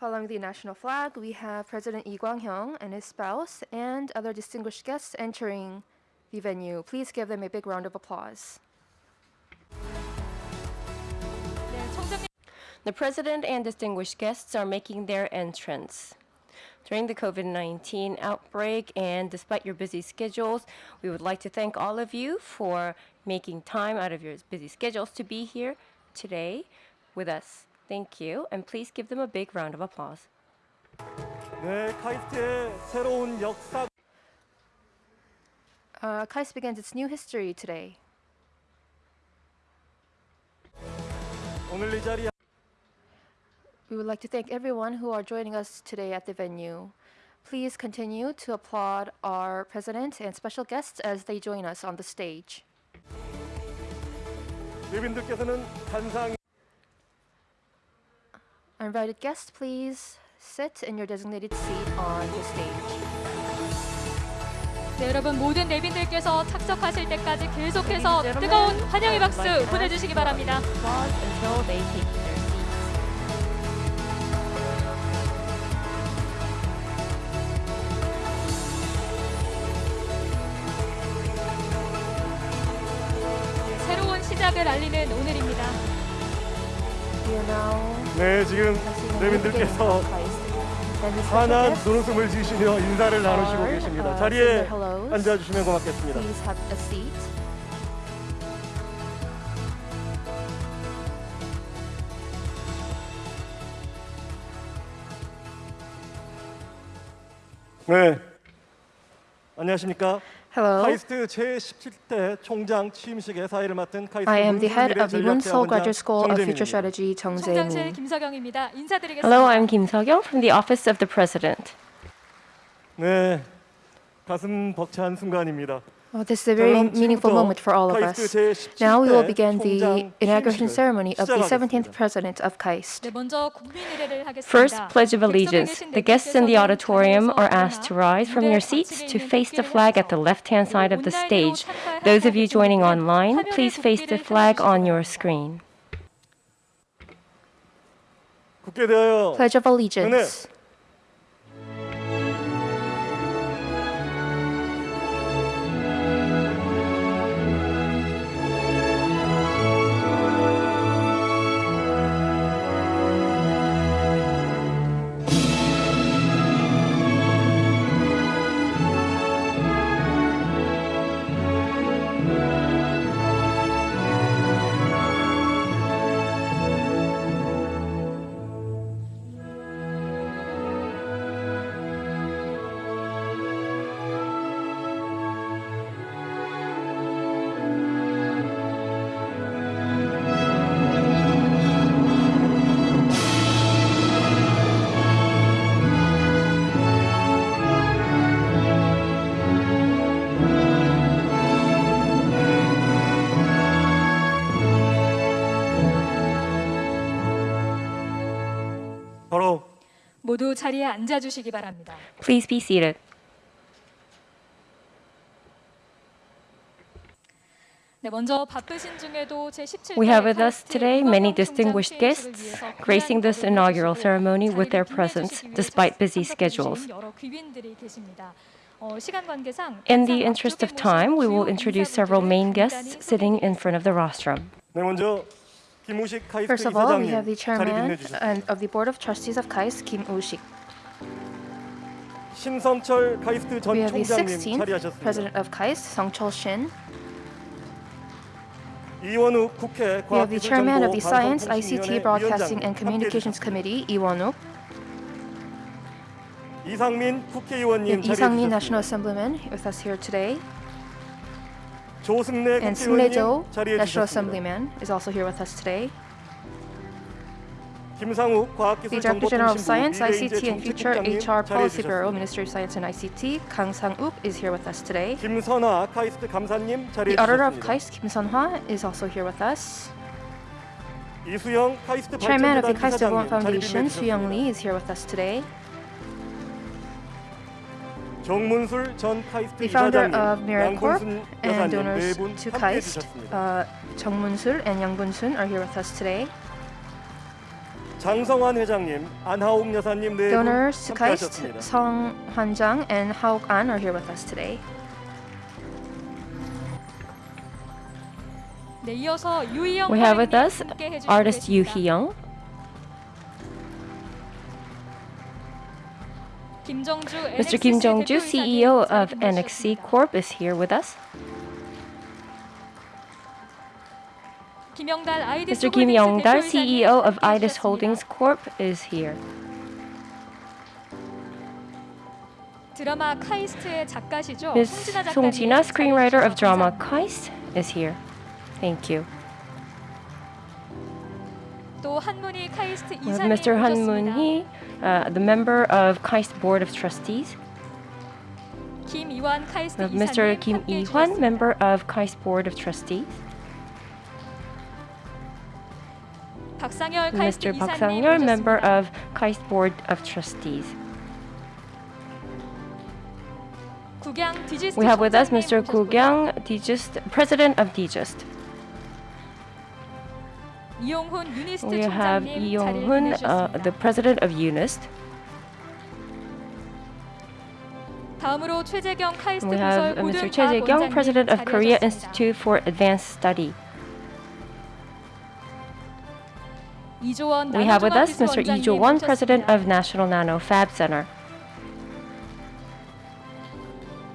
Following the national flag, we have President Lee Kwang-hyung and his spouse and other distinguished guests entering the venue. Please give them a big round of applause. The president and distinguished guests are making their entrance. During the COVID-19 outbreak and despite your busy schedules, we would like to thank all of you for making time out of your busy schedules to be here today with us. Thank you, and please give them a big round of applause. Uh, KAIST begins its new history today. We would like to thank everyone who are joining us today at the venue. Please continue to applaud our president and special guests as they join us on the stage. Invited guests, please sit in your designated seat on the stage. 네, 여러분 모든 내빈들께서 착석하실 때까지 계속해서 뜨거운 환영의 박수 보내주시기 바랍니다. 네, 지금 special 환한 눈웃음을 지으시며 인사를 나누시고 계십니다. uh, 자리에. 앉아주시면 고맙겠습니다. 네, 안녕하십니까? Hello. 카이스트 제17대 총장 취임식의 사회를 맡은 카이스트 I am the head of the 전략대학원장 Graduate School of Future. Strategy, Jung 총장실 Jae-min. 김석영입니다. 인사드리겠습니다. Hello, I'm Kim Seok-young from the Office of the President. 네, 가슴 벅찬 순간입니다. Well, this is a very meaningful moment for all of us. Now we will begin the inauguration ceremony of the 17th President of KAIST. First Pledge of Allegiance. The guests in the auditorium are asked to rise from your seats to face the flag at the left-hand side of the stage. Those of you joining online, please face the flag on your screen. Pledge of Allegiance. 모두 자리에 앉아 주시기 바랍니다. Please be seated. 네, 먼저 바쁘신 중에도 제17대 We have with us today many distinguished guests gracing this inaugural ceremony with their presence despite busy schedules. 여러 귀빈들이 계십니다. 어, 시간 관계상 In the 항상 interest of 앞쪽에 time, we 모신 will 주요 introduce several main 인사분들을 guests 간단히 sitting in front of the rostrum. 네 먼저 김우식 카이스트 First of all, we 이사장님 have the 자리 chairman 빛내주셨습니다. and of the board of trustees of KAIST, Kim Woo-sik. 신성철 카이스트 We 전 have the 총장님 16th 자리하셨습니다. president of KAIST, Song Chol Shin. 이원욱 국회 We have the chairman of the Science, 과학기술정보 ICT, Broadcasting, and 방송통신위원회 Communications Committee, Lee Won-wook. 이상민 We 국회의원님 have Lee Sang-min, 자리해주셨습니다. National Assemblyman, with us here today. And Sunle Jo, National Assemblyman, is also here with us today. The Director General of Science, ICT and Future HR Policy Bureau, Ministry of Science and ICT, Kang Sang-uk is here with us today. The Auditor of KAIST, Kim Sun-hwa, is also here with us. Chairman of the KAIST Development Foundation, Su Young Lee, is here with us today. 정문술 전 카이스트 The founder 이사장님, of Miracorp 양분순 and 여사님 donors 네분 to 함께 KAIST, 해주셨습니다. uh, Chung Moon-sul and Young Bun-sun, are here with us today. 장성환 회장님, 안하옥 여사님 네 분 Donors to KAIST, 함께하셨습니다. Song Han-jang and Haok An are here with us today. 네, 이어서 유희영 We have with 가인님 us 함께 해주시고 artist Yoo 계십니다. Hee-young. Mr. Kim Jong-ju, CEO of NXC Corp, is here with us. Mr. Kim Yong-dal, CEO of IDIS Holdings Corp, is here. Ms. Song Jina, screenwriter of drama Kaist, is here. Thank you. Mr. Han Moon-hee, uh, the member of KAIST Board of Trustees. Kim uh, Mr. Kim Yi-hwan, member of KAIST Board of Trustees. Mr. Park Sang-yeol, member of KAIST Board of Trustees. We have with us Mr. Gu Gyang, President of DGIST. We have Yonghun, uh, the president of UNIST. We have Mr. Choi Jae-kyung, president of Korea Institute for Advanced Study. We have with us Mr. Lee Jo-won, president of National Nano Fab Center.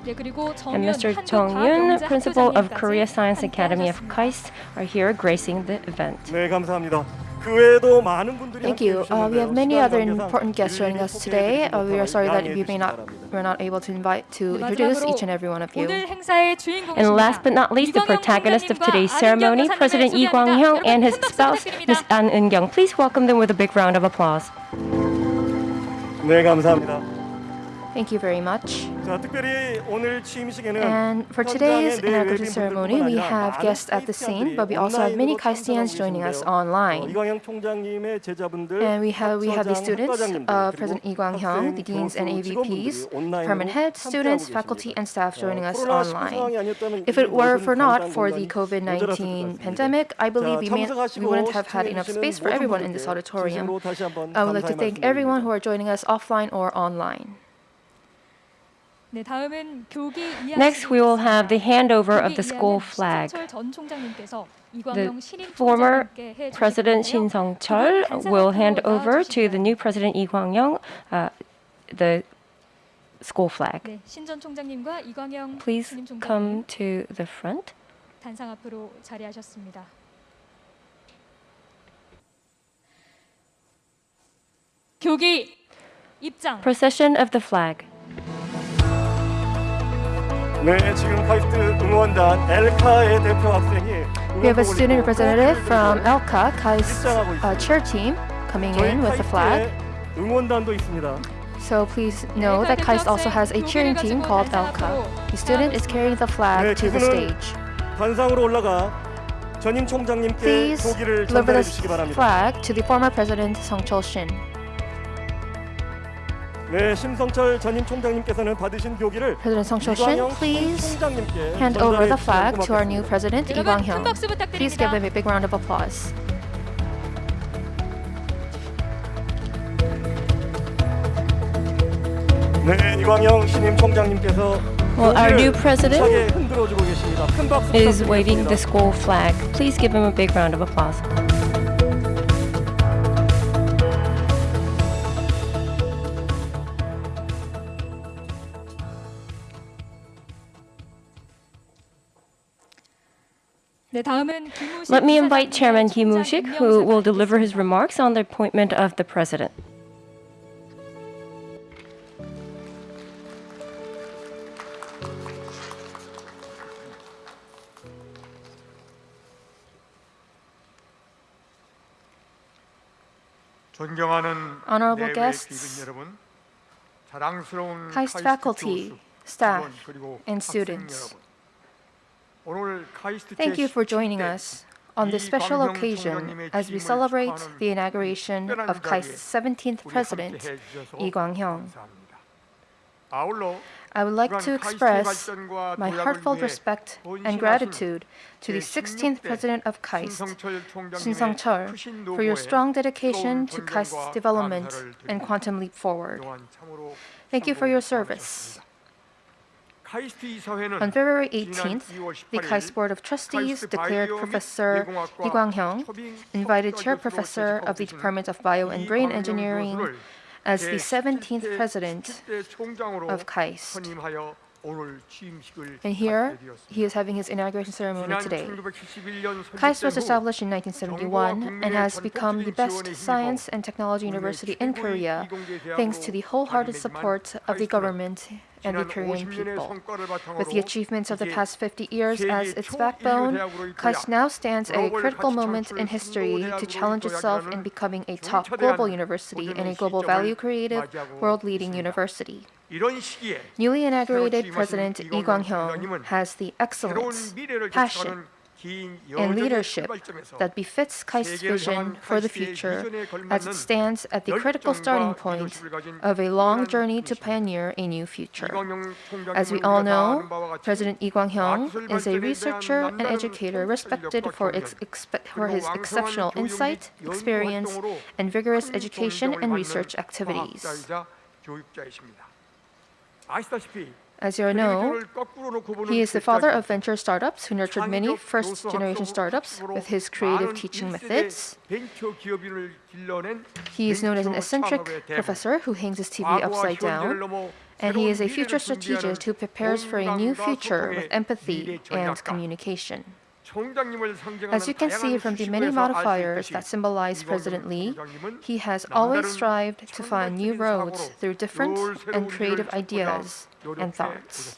And 정윤 Mr. Jong Yoon, 한국과학영재 Principal of 학교장님까지 Korea Science 함께 Academy of 하셨습니다. KAIST, are here gracing the event. 네, 감사합니다. 그 외에도 많은 분들이 Thank you. Uh, we have many other important guests joining us today. Uh, we are sorry that we may not we're not able to invite to 네, introduce 마지막으로 each and every one of you. 오늘 행사의 주인공이십니다. And last but not least, the 이광영 protagonist of 총장님과 today's 안은경 ceremony, 여사님을 President Lee 소개합니다. Kwang-hyung 여러분, and his 큰 박수 spouse, 부탁드립니다. Ms. An Eun-kyung. Please welcome them with a big round of applause. 네, 감사합니다. Thank you very much. And for today's inauguration ceremony, we have guests at the scene, but we also have many Kaistians joining us online. And we have, we have the students of uh, President Lee Kwang-hyung, the deans and AVPs, department heads, students, faculty, and staff joining us online. If it were for not for the COVID-19 pandemic, I believe we, may, we wouldn't have had enough space for everyone in this auditorium. I would like to thank everyone who are joining us offline or online. Next, we will have the handover of the school flag. The former President Shin Song-cheol will hand over to the new President Lee Kwang-hyung uh, the school flag. Please come to the front. Procession of the flag. 네, 지금 카이스트 응원단 엘카의 대표 학생이 We have a student representative from ELCA, Kai's 입장하고 uh, 있습니다. chair team, coming 저희 in with the flag. 카이스트에 응원단도 있습니다. So please know that KAIST also has a cheering team called ELCA. The student is carrying the 네, flag to the 그분은 stage. 단상으로 올라가 전임 총장님께 Please 조기를 deliver 전달해 this 주시기 바랍니다. flag to the former president Song Chol-shin. 네, 심성철 전임 총장님께서는 받으신 교기를 President Song Chol-shin, 이광영 please 총장님께 hand over 전달해 the 주시면 flag to our new 고맙겠습니다. president Lee 여러분 큰 Kwang-hyung. 박수 Please give 부탁드립니다. him a big round of applause. 네, 이광영 신임 총장님께서 Well, our new 교기를 president 힘차게 흔들어주고 계십니다. 큰 박수 is waving the 부탁드리겠습니다. school flag. Please give him a big round of applause. Let me invite Chairman Kim Woo-shik, who will deliver his remarks on the appointment of the President. Honorable guests, highest faculty, staff, and students, Thank you for joining us on this special occasion as we celebrate the inauguration of KAIST's 17th president, Yi Kwang-hyung. I would like to express my heartfelt respect and gratitude to the 16th president of KAIST, Shin Song-chul, for your strong dedication to KAIST's development and quantum leap forward. Thank you for your service. On February 18th, the KAIST Board of Trustees declared Professor Lee Kwang-hyung, invited Chair Professor of the Department of Bio and Brain Engineering, as the 17th President of KAIST. And here, he is having his inauguration ceremony today. KAIST was established in 1971 and has become the best science and technology university in Korea thanks to the wholehearted support of the government and the Korean people. With the achievements of the past 50 years as its backbone, KAIST now stands at a critical moment in history to challenge itself in becoming a top global university and a global value-creative, world-leading university. Newly inaugurated President Lee Kwang Hyung has the excellence, passion, and leadership that befits KAIST's vision for the future as it stands at the critical starting point of a long journey to pioneer a new future. As we all know, President Lee Kwang-hyung is a researcher and educator respected for, for his exceptional insight, experience, and vigorous education and research activities. As you know, he is the father of venture startups who nurtured many first-generation startups with his creative teaching methods. He is known as an eccentric professor who hangs his TV upside down, and he is a future strategist who prepares for a new future with empathy and communication. As you can see from the many modifiers that symbolize President Lee, he has always strived to find new roads through different and creative ideas and thoughts.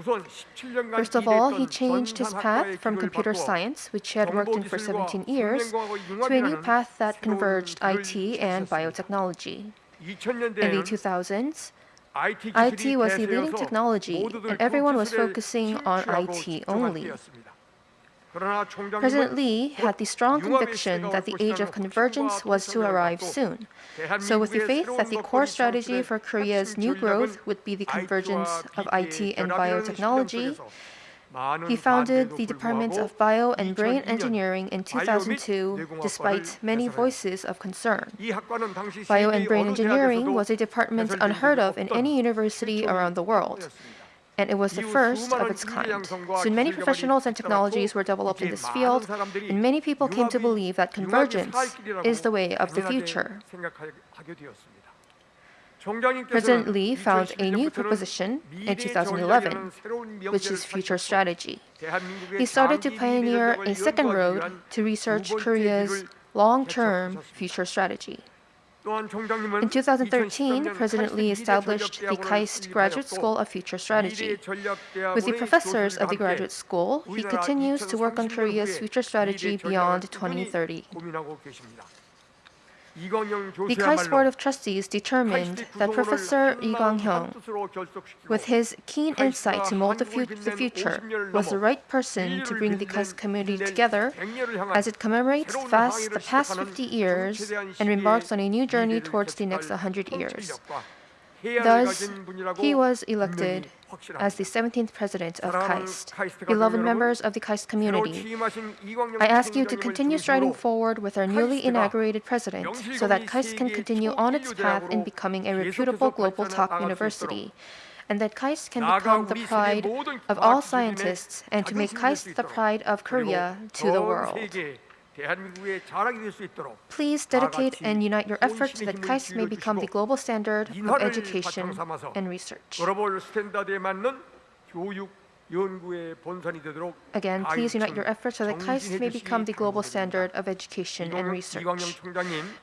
First of all, he changed his path from computer science, which he had worked in for 17 years, to a new path that converged IT and biotechnology. In the 2000s, IT was the leading technology, and everyone was focusing on IT only. President Lee had the strong conviction that the age of convergence was to arrive soon. So with the faith that the core strategy for Korea's new growth would be the convergence of IT and biotechnology, he founded the Department of Bio and Brain Engineering in 2002, despite many voices of concern. Bio and Brain Engineering was a department unheard of in any university around the world and it was the first of its kind. Soon many professionals and technologies were developed in this field, and many people came to believe that convergence is the way of the future. President Lee found a new proposition in 2011, which is future strategy. He started to pioneer a second road to research Korea's long-term future strategy. In 2013, President Lee established the KAIST Graduate School of Future Strategy. With the professors of the graduate school, he continues to work on Korea's future strategy beyond 2030 because Board of Trustees determined that Professor Lee Gwang Hyung, with his keen insight to mold the, fu the, future, was the right person to bring the KAIST community together as it commemorates fast the past 50 years and embarks on a new journey towards the next 100 years. Thus, he was elected as the 17th president of KAIST. Beloved members of the KAIST community, I ask you to continue striding forward with our newly inaugurated president so that KAIST can continue on its path in becoming a reputable global top university. And that KAIST can become the pride of all scientists and to make KAIST the pride of Korea to the world. Please dedicate and unite your efforts so that KAIST may become the global standard of education and research. Again, please unite your efforts so that KAIST may become the global standard of education and research.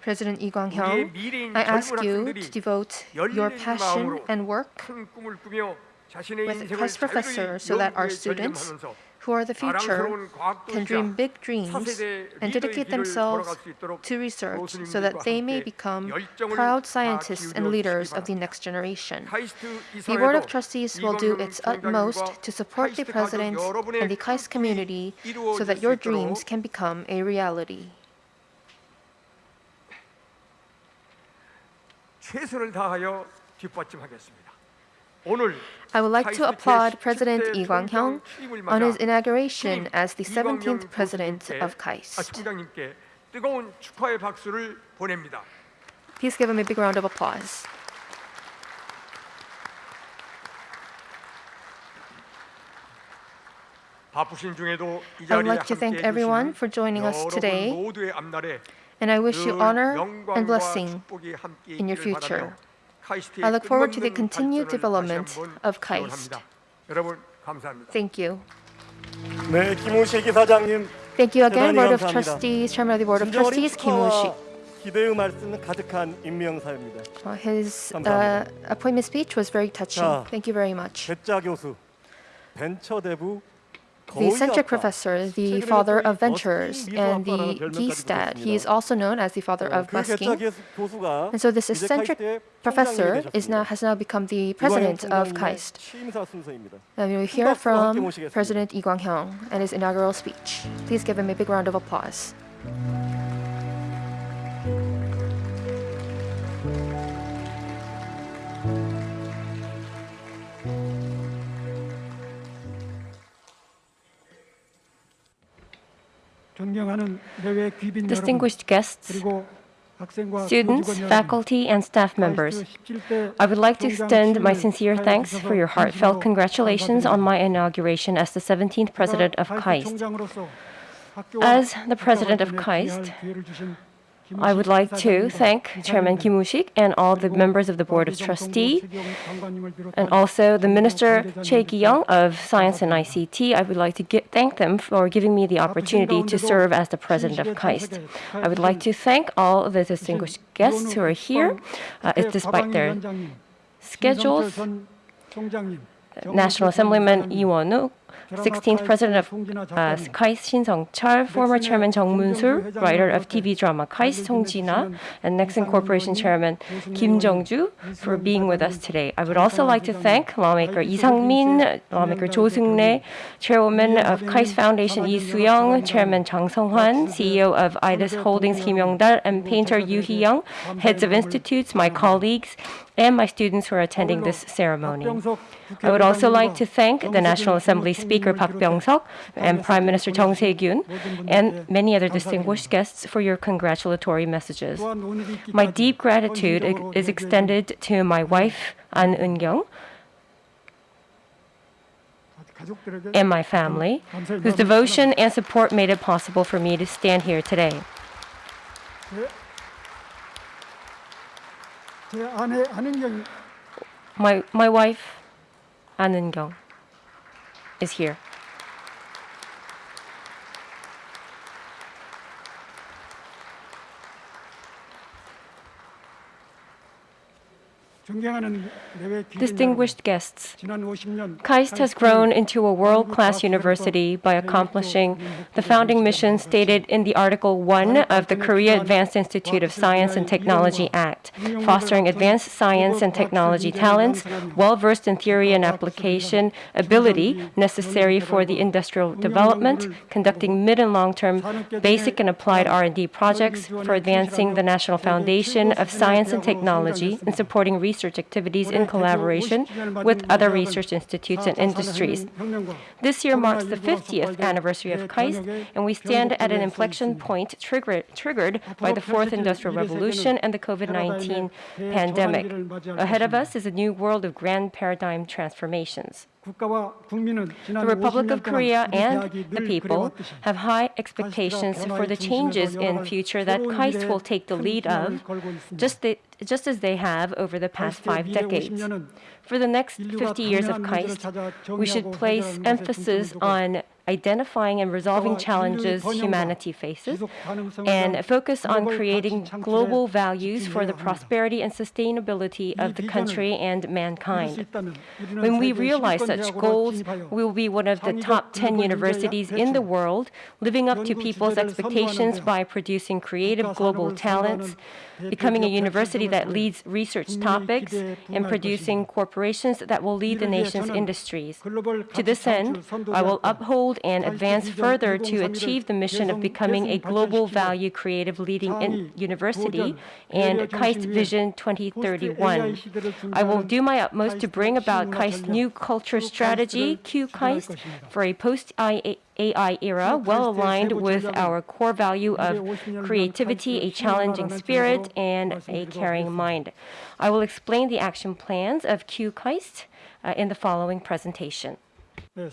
President Lee Kwang-hyung, I ask you to devote your passion and work with KAIST professor so that our students who are the future 자랑스러운 과학 can dream 도시가 big dreams 차세대 and 리더의 dedicate 길을 themselves 걸어갈 수 있도록 to research 교수님들과 so that they may 함께 become 열정을 proud 다 scientists and 기울여 leaders 주시기 of the 바랍니다. next generation. 카이스트 The Board of 이사회도 Trustees will do 이광영 its utmost 총장님과 to support the 카이스트 가족 President 여러분의 and the KAIST 꿈이 community so 이루어질 that 수 your 있도록 dreams can become a reality. 최선을 다하여 뒷받침하겠습니다. 오늘 I would like to applaud President Lee Kwang-hyung on his inauguration as the 17th President of KAIST. Please give him a big round of applause. I would like to thank everyone for joining us today, and I wish you honor and blessing in your future. I look forward to the continued development of KAIST. Thank you. Thank you again, Board of Trustees, Chairman of the Board of Trustees, Kim Woo-shik. His uh, appointment speech was very touching. Thank you very much the eccentric professor, the father of ventures, and the Gestad. He is also known as the father of busking. And so this eccentric professor is now, has now become the president of KAIST. And we will hear from President Lee Kwang-hyung and his inaugural speech. Please give him a big round of applause. Distinguished guests, students, faculty, and staff members, I would like to extend my sincere thanks for your heartfelt congratulations on my inauguration as the 17th President of KAIST. As the President of KAIST, I would like to thank Chairman Kim and all the members of the Board of Trustee, and also the Minister Choi Ki-young of Science and ICT. I would like to get, thank them for giving me the opportunity to serve as the President of KAIST. I would like to thank all the distinguished guests who are here, uh, despite their schedules. National Assemblyman Lee Won-uk. 16th president of uh, KAIST Shin Sung-chul, former chairman Jung Moon-sul, writer of TV drama KAIST Song Ji-na, and Nexon Corporation chairman Kim Jong-ju for being with us today. I would also like to thank lawmaker Lee Sang-min, lawmaker Jo Seung-rae, chairwoman of KAIST Foundation Lee Soo-young, chairman Jang Sung-hwan, CEO of IDIS Holdings Kim Yong-dal, and painter Yoo Hee-young, heads of institutes, my colleagues, and my students who are attending this ceremony. I would also like to thank the National Assembly Speaker Park Byung-seok and Prime Minister Jung Se-gyun and many other distinguished guests for your congratulatory messages. My deep gratitude is extended to my wife An Eun-kyung and my family, whose devotion and support made it possible for me to stand here today. 제 아내 한은경 My my wife An Eun-kyung is here. Distinguished guests, KAIST has grown into a world-class university by accomplishing the founding mission stated in the Article 1 of the Korea Advanced Institute of Science and Technology Act, fostering advanced science and technology talents, well-versed in theory and application ability necessary for the industrial development, conducting mid and long-term basic and applied R&D projects for advancing the national foundation of science and technology and supporting research activities in collaboration with other research institutes and industries. This year marks the 50th anniversary of KAIST, and we stand at an inflection point triggered, triggered by the fourth industrial revolution and the COVID 19 pandemic. Ahead of us is a new world of grand paradigm transformations. The Republic of Korea and the people have high expectations for the changes in future that KAIST will take the lead of, just, the, just as they have over the past five decades. For the next 50 years of KAIST, we should place emphasis on identifying and resolving challenges humanity faces and focus on creating global values for the prosperity and sustainability of the country and mankind. When we realize such goals, we will be one of the top 10 universities in the world, living up to people's expectations by producing creative global talents, becoming a university that leads research topics, and producing corporations that will lead the nation's industries. To this end, I will uphold and advance further to achieve the mission of becoming a global value creative leading in university and KAIST Vision 2031. I will do my utmost to bring about KAIST's new culture strategy, Q KAIST, for a AI era, well aligned with our core value of creativity, a challenging spirit, and a caring mind. I will explain the action plans of QKAIST uh, in the following presentation. So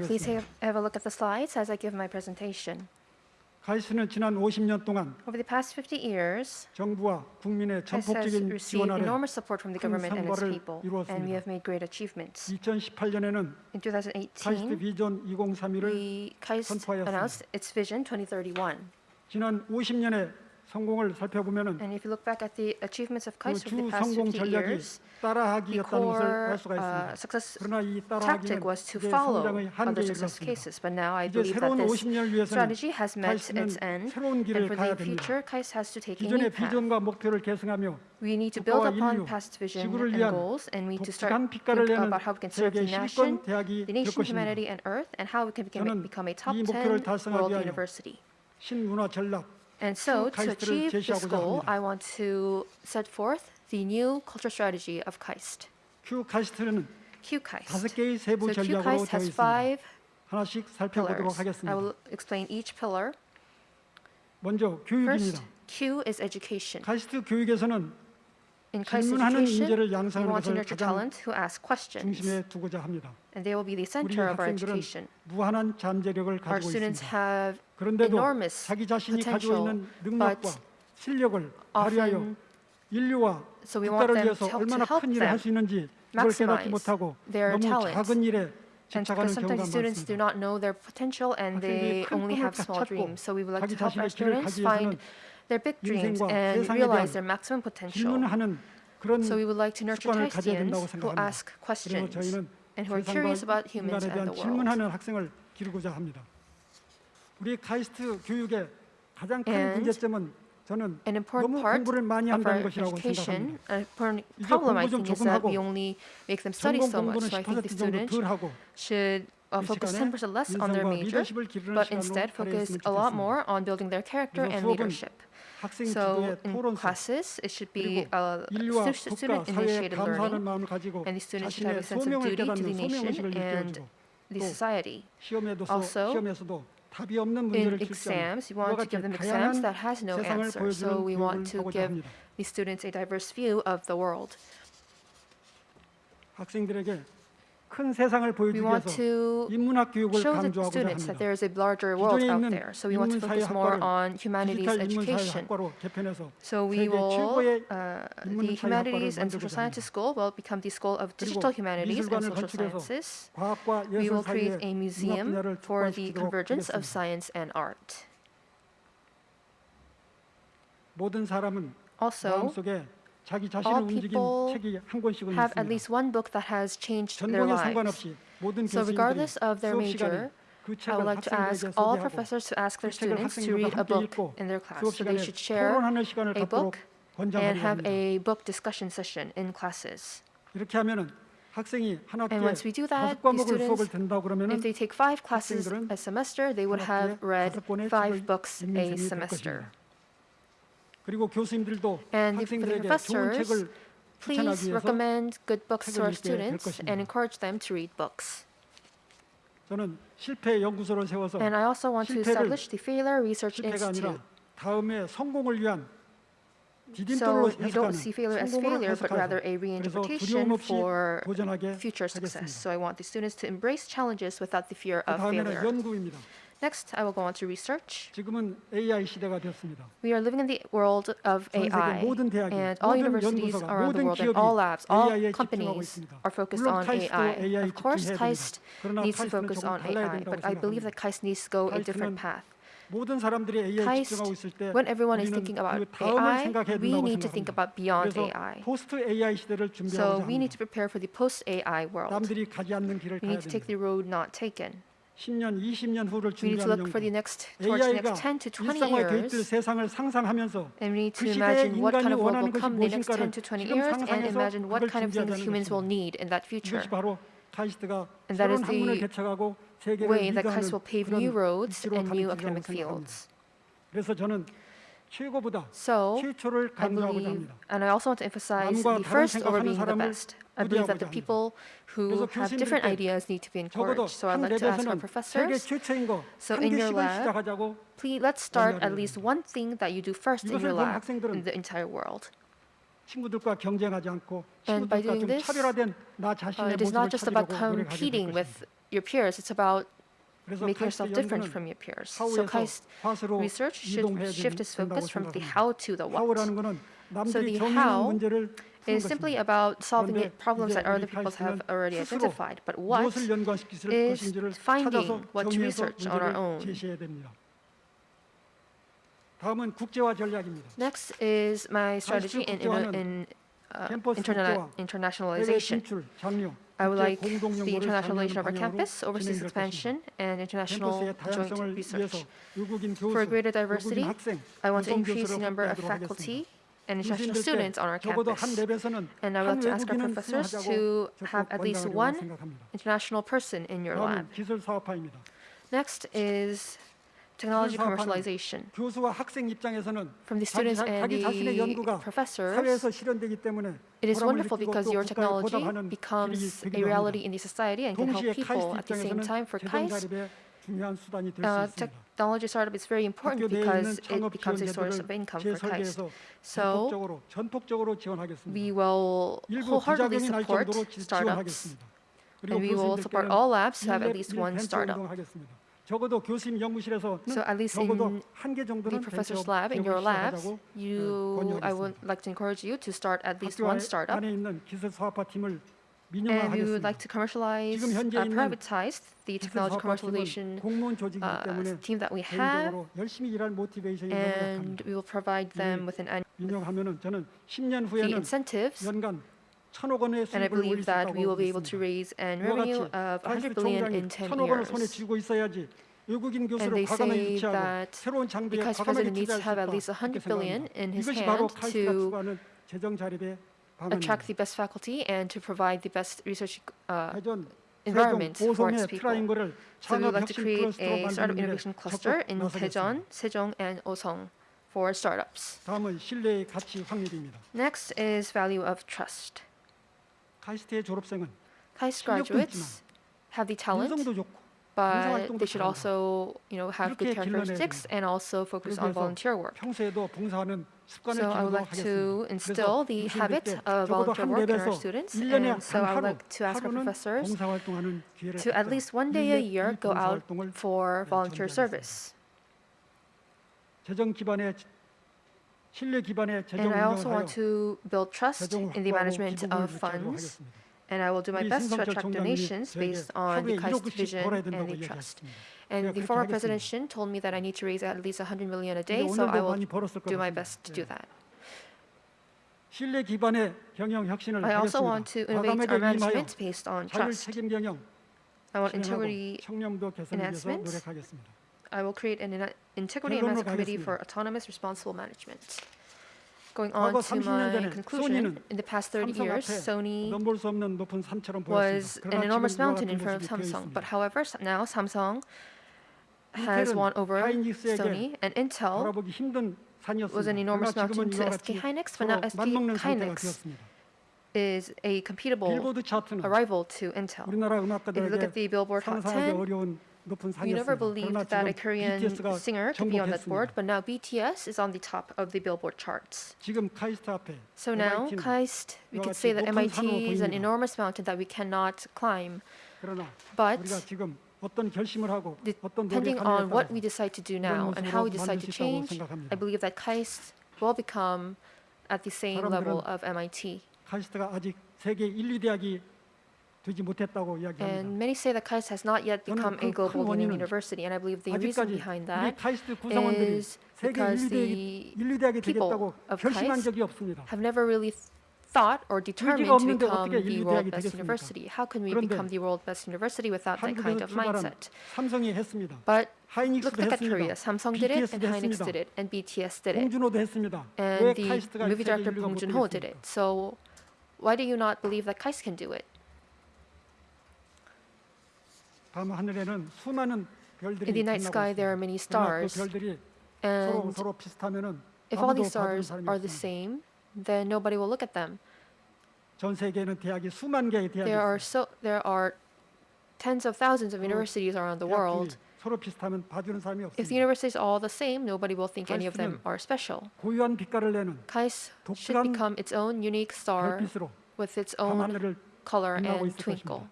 please have a look at the slides as I give my presentation. 카이스트는 지난 50년 동안 Over the past 50 years, 정부와 국민의 전폭적인 지원 아래 큰 성과를 이루었습니다. we have made great achievements. 2018년에는 In 카이스트 2018, 비전 2031을 we KAIST 선포하였습니다. announced its vision 2031. 지난 50년의 성공을 살펴보면은 And if you look back at the achievements of KAIST over 그주 the past 성공 50 전략이 years, the 따라하기였다는 것을 core 알 수가 uh, 있습니다. success 그러나 이 tactic 따라하기는 was to 이제 follow 성장의 other 한계에 success 이르렀습니다. cases. But now I 이제 believe that 새로운 this 50년을 위해서는 strategy has met 카이스트는 its end, 새로운 and 길을 for 가야 the 됩니다. future, KAIST has to take a 기존의 new path. 비전과 목표를 계승하며 We need to build 국가와 upon 인류, past vision 지구를 and 위한 goals, and we need to start 독특한 빛깔을 think 내는 about how we can serve the 세계 nation, 10권 대학이 the 될 nation, 것입니다. humanity, and Earth, and how we can become, 저는 become a top 이 10 목표를 달성하기 world 위하여 university. 신문화 전략, And so, to KAIST를 achieve this 제시하고자 goal, 합니다. I want to set forth the new culture strategy of KAIST. 큐 카이스트는 Q 다섯 KAIST. 개의 세부 So Q 전략으로 KAIST 되어 has 있습니다. five 하나씩 살펴보도록 pillars. I 하겠습니다. will explain each pillar. 먼저 First, 교육입니다. Q is education. 카이스트 교육에서는 in classification, we want to nurture talent who ask questions. And they will be the center of our education. Our students have enormous potential, but often so we want them to help, to help them maximize their talent. And because sometimes students do not know their potential and they only have small dreams. So we would like to help our students find their big dreams and realize their maximum potential. So we would like to nurture students who ask questions and who are curious about humans and the world. And an important part of our education, a important problem I think is that we only make them study so much. So I think the students should uh, focus 10% less on their major, but instead focus a lot more on building their character and leadership. So in classes, it should be a student-initiated learning, and the students should have a sense of duty to the nation and the society. Also, in exams, we want to give them exams that has no answer. So we want to give the students a diverse view of the world. 학생들에게 큰 세상을 We 보여주기 want 위해서 to 인문학 교육을 show the 강조하고자 students 합니다. that there is a larger world 기존에 out 있는 there. So we want to focus more 인문사회학과를 on humanities 디지털 education. 인문사회학과로 개편해서 So we 세계 will, 최고의 uh, the 인문사회학과를 Humanities and 만들고자 Social 합니다. Sciences School will become the School of Digital 그리고 Humanities and 미술관을 Social 건축해서 Sciences. 과학과 We 예술 will 사이의 create a 융합 museum 분야를 for the 촉발시키도록 convergence of 하겠습니다. science and art. 모든 사람은 Also, 마음속에 자기 자신을 all 움직인 people 책이 한 권씩은 have at 있습니다. least one book that has changed their 전공에 lives. 상관없이 모든 So 교수님들이 regardless of their 수업 major, 시간에 그 I 책을 would like to ask 학생들에게 all 소개하고 professors to ask their 그 책을 students to 학생들과 read a 함께 book 읽고 in their class. 수업 So they 시간에 should share 토론하는 시간을 a 갖도록 book and 권장하려고 have 합니다. a book discussion session in classes. 이렇게 하면은 학생이 한 학기에 And once we do that, 다섯 the 과목을 students, 수업을 듣는다 그러면은 If they take five classes 학생들은 a semester, they would 한 have 학기에 read 다섯 권의 five 책을 books 읽는 a 셈이 될 semester. 것입니다. 그리고 교수님들도 And for the 학생들에게 좋은 professors, 책을 추천하기 Please 위해서 recommend good books to 책을 our 읽게 될 students 것입니다. and encourage them to read books. 저는 실패 연구소를 세워서 And I also want to 실패를 establish the Failure Research 실패가 Institute. 아니라 다음에 성공을 위한 So 디딤돌로 you don't 해석하는 see failure as 성공을 failure, but rather 해석하는 a 그래서 reinterpretation 두려움 없이 for 도전하게 future success. 하겠습니다. So I want the students to embrace challenges without the fear 그 of 다음에는 failure. 연구입니다. Next, I will go on to research. 지금은 AI 시대가 되었습니다. We are living in the world of 전 세계 AI, 모든 대학이, and all 모든 universities 연구소가, around the 모든 world and 기업이 all labs, all AI에 집중하고 companies 있습니다. are focused 물론 on 카이스트도 AI. AI Of course, 집중해야 KAIST 됩니다. 그러나 needs to 카이스트는 focus 조금 on 달라야 AI, 된다고 but I believe 생각합니다. that KAIST needs to go a different 카이스트는 path. 모든 사람들이 AI KAIST, 집중하고 있을 때 when everyone is 우리는 thinking about 그 다음을 AI, 생각해야 we 된다고 need to think 생각합니다. about beyond 그래서 AI. 포스트 AI 시대를 So 준비하고자 we need 합니다. to prepare for the post-AI world. 남들이 가지 않는 길을 We 가야 need to take 됩니다. the road not taken. 10년, 20년 후를 We need to 준비하는 look for the 연구. next towards the AI가 next 10 to 20 일상화에 대입될 years, 세상을 상상하면서 and we need 그 to 시대에 imagine what 인간이 kind of world 원하는 will 것이 come in the next 무엇인가를 10 to 20 지금 years, and 상상해서 imagine what 그걸 kind of things 준비하자는 humans will 것입니다. need in that future. 이것이 바로 카이스트가 And that 새로운 is 학문을 the 개척하고 세계를 way that 리드하는 KAIST will pave 그런 new roads 위치로 and 가는 new 기회라고 academic 생각합니다. fields. 그래서 저는 최고보다 So 최초를 I 강조하고자 believe, 합니다. and I also want to emphasize 남과 the 다른 first over 생각하는 being the 사람을 best. I believe that the 부대하고자 people who 그래서 have different 교수님들께 ideas need to be 적어도 encouraged. So I'd 한 like to ask our 랩에서는 세계 professors, 최초인 거 So 한 in your 개씩은 lab, 시작하자고 please let's start at 권유하려고 least one thing that you do first in 이것을 your 본 lab 학생들은 in the entire world. 친구들과 경쟁하지 않고 And by 친구들과 doing 좀 this, 차별화된 나 Uh, 자신의 it is 모습을 not just about 찾으려고 노력하게 될 competing 것입니다. with your peers. It's about make yourself different from your peers. So KAIST research should shift its focus from the how to the what. So the how is simply about solving problems that other people have already identified, but what is finding what to research on our own. Next is my strategy in, in, in interna internationalization. I would like the internationalization of our campus, overseas expansion, and international joint research. For greater diversity, I want to increase the number of faculty and international students on our campus. And I would like to ask our professors to have at least one international person in your lab. Next is technology 사업화는 commercialization. 교수와 학생 입장에서는 From the 자기, students 자- and 자기 자신의 the 연구가 professors, 사회에서 실현되기 때문에 It is 보람을 wonderful 느끼고 because 또 your 국가에 technology 보답하는 길이 becomes a 되기도 reality 합니다. in the society and can help 동시에 people. 카이스트 At the same 입장에서는 time, for 재정 KAIST, 자립의 중요한 수단이 될 수 uh, 있습니다. technology startup is very important 학교 내에 because 있는 it 창업 becomes a 지원 source 제도를 of income for KAIST. 재설계해서 So 전폭적으로 전폭적으로 지원하겠습니다. we will 일부 wholeheartedly 부작용이 날 support 정도로 지- startups, 지원하겠습니다. 그리고 and we will support 교수님들께는 all labs to have at 일렙 least one 벤처 startup. 운동하겠습니다. 적어도 교수님 연구실에서는 So at least 적어도 in 한 개 the 정도는 professor's 벤처 lab, in your 기업을 labs, 시작하자고 you, I would 권유하겠습니다. like to encourage you to start at least 학교 one 안- startup. 안에 있는 기술 사업화 팀을 And we would 민영화하겠습니다. like to commercialize, 지금 현재 uh, 있는 privatize the 기술 technology 사업화 commercialization 팀은 공무원 조직이기 uh, 때문에 team that we have, 개인적으로 열심히 일할 모티베이션이 너무 and 약합니다. we will provide them with an an- 민영하면은 저는 10년 the 후에는 incentives, 연간 천억 원의 and I believe that we will be able to raise an revenue of 100 billion in 10 years. And they say that because President needs to have at least 100 billion in his hand to attract the best faculty and to provide the best research uh, environment for its people. So we would like to create a startup innovation cluster in Daejeon, Sejong, and Osong for startups. Next is value of trust. 카이스트의 졸업생은 KAIST 실력도 graduates have the talent, 인성도 좋고 but 봉사활동도 they should 잘한다. also, you know, have good 이렇게 길러내야 characteristics 됩니다. and also focus on 그래서 volunteer work. 평소에도 봉사하는 습관을 So I would 기르도록 like to 하겠습니다. instill the 그래서 habit 교수님들께 of 적어도 volunteer 한 work in our 랩에서 students, 1년에 and so 한 I would 하루, like to ask our 하루는 professors 봉사활동하는 기회를 to at 갖도록 least one day a 일일이 year 이 go out 봉사활동을 for volunteer 전개하겠습니다. service. 재정 기반의 신뢰 기반의 재정 And I also 운영을 하여 want to build trust 재정을 in the 확보하고 management 기부금을 of 유치하도록 funds, 하겠습니다. and I will do my 우리 best to 신성철 attract 총장님이 donations 저에게 based on 하루에 the KAIST 1억씩 vision 벌어야 and 된다고 the trust. 이야기했습니다. And 제가 the 그렇게 former 하겠습니다. president Shin told me that I need to raise at least 100 million a 근데 day, so I 오늘도 will 많이 벌었을 do my 것 best to do 같습니다. that. 신뢰 기반의 경영 혁신을 I also 하겠습니다. want to innovate 과감하게 our 임하여 management based on 자율 trust. 책임 경영 I want 실행하고 integrity. 청렴도 개선을 위해서 enhancement. 노력하겠습니다. I will create an integrity and advancement committee for autonomous responsible management. Going on to my conclusion, in the past 30 years, Sony was an enormous mountain in front of Samsung. But however, now Samsung has won over Sony and Intel was an enormous mountain to SK Hynix, but now SK Hynix is a compatible, arrival to Intel. If you look at the Billboard Hot 10, you never believed that a Korean singer could be on that board, but now BTS is on the top of the Billboard charts. So now, KAIST, we can say that MIT is an enormous mountain that we cannot climb. But depending on what we decide to do now and how we decide to change, I believe that KAIST will become at the same level of MIT. 되지 못했다고 And 이야기합니다. many say that KAIST has not yet 저는 become 그 a global 큰 leading 원인은 university, and I believe the reason 아직까지 behind 우리 that 카이스트 구성원들이 is 세계 because 1, 2대학이, the 1, 2대학이 people 되겠다고 of 결심한 KAIST 적이 없습니다. have never really th- thought or determined to 없는데 become 어떻게 the 인류 world 대학이 best 되겠습니까? university. How can we 그런데 become the world best university without that kind 한국에서 of 출발한 mindset? 삼성이 했습니다. But look, 하이닉스도 look at Korea. 했습니다. Samsung did it, and BTS도 Hynix 했습니다. did it, and BTS did it, 홍준호도 했습니다. 왜 and the 카이스트가 movie 세계 director 인류가 Bong 못 Joon-ho did 되겠습니까? it. So why do you not believe that KAIST can do it? In the night sky there are many stars, and if all these stars are the same, then nobody will look at them. There are so there are tens of thousands of universities around the world. If the universities are all the same, nobody will think any of them are special. KAIS should become its own unique star with its own color and twinkle.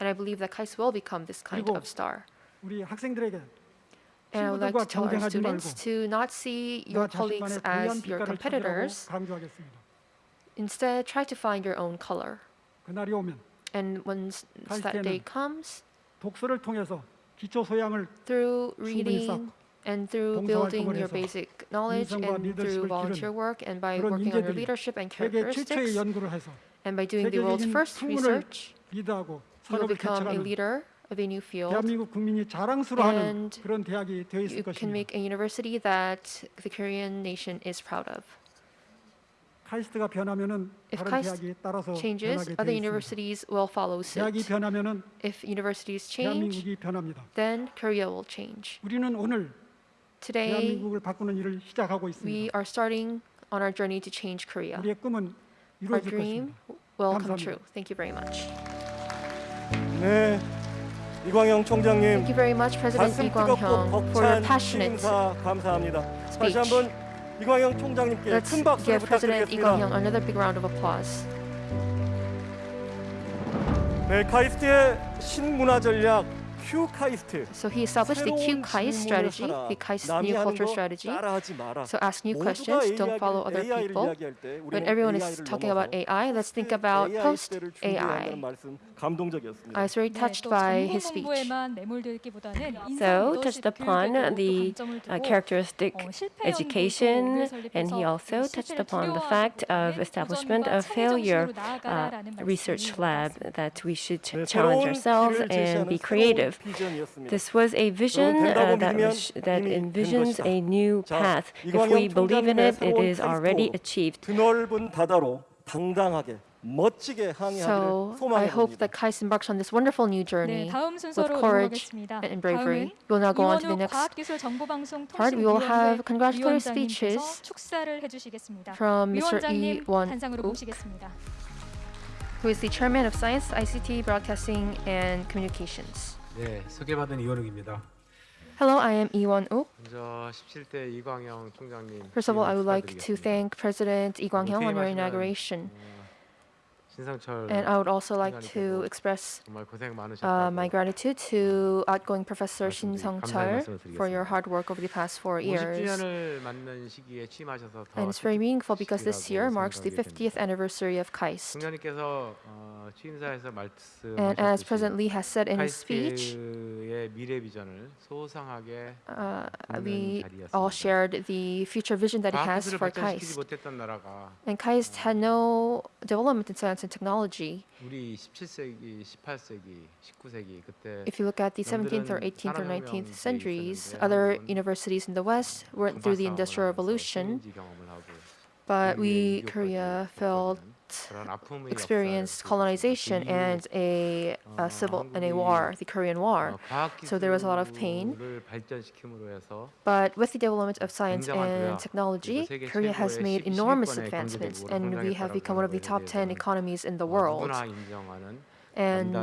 And I believe that KAIST will become this kind of star. And I would like to tell our students to not see your colleagues as your competitors. Instead, try to find your own color. And when that day comes, through reading and through building your basic knowledge and through volunteer work and by working on your leadership and characteristics and by doing the world's first research, you will become a leader of a new field. and you can make a university that the Korean nation is proud of. If KAIST changes, other universities will follow suit. If universities change, then Korea will change. Today, we are starting on our journey to change Korea. Our dream will come true. Thank you very much. 네, 이광영 총장님 Thank you very much, President Lee Kwang-hyung, for your passionate 감사합니다. 다시 speech. 한번 이광영 총장님께 Let's 큰 박수를 give President Lee 부탁드리겠습니다. Kwang-hyung another big round of applause. 네, 카이스트의 신문화 전략 Q 카이스트. So he established the Q KAIST strategy, the KAIST 남이 New Culture 거 strategy. So ask new questions, don't follow other people. When everyone is talking about AI, let's think about AI I was very touched by his speech. So touched upon the uh, characteristic education, and he also touched upon the fact of establishment of failure uh, research lab, that we should challenge ourselves and be creative. This was a vision uh, that, that envisions a new path. If we believe in it, it is already achieved. 드넓은 바다로 당당하게 멋지게 항해하기를 So I 소망해 hope 봅니다. that KAIST embarks on this wonderful new 네, journey 다음 순서로 courage 넘어가겠습니다. and bravery. 다음은 We'll now go on to the 이원욱 next 과학기술정보방송 part. We will have 통신위원회 congratulatory 위원장님께서 speeches 축사를 해주시겠습니다. from Mr. Lee 위원장님 Won 단상으로 Wook, 모시겠습니다. who is the chairman of Science, ICT, Broadcasting, and Communications. 네, 소개받은 이원욱입니다. Hello, I am Lee Won Wook. 먼저 17대 이광영 총장님. First of all, I would 기획 like to 축하드리겠습니다. thank President Lee Kwang-hyung on your 퇴임하시는, inauguration. And I would also like to express uh, my gratitude to outgoing Professor Shin Sung-cheol for your hard work over the past four years. And it's very meaningful because this year marks the 50th anniversary of KAIST. And as President Lee has said in his speech, uh, we all shared the future vision that he has for KAIST. And KAIST had no development in science and technology. If you look at the 17th or 18th or 19th centuries, other universities in the West went through the Industrial Revolution, but we, Korea, failed experienced colonization and a, a, civil and a war, the Korean War. So there was a lot of pain. But with the development of science and technology, Korea has made enormous advancements, and we have become one of the top 10 economies in the world. And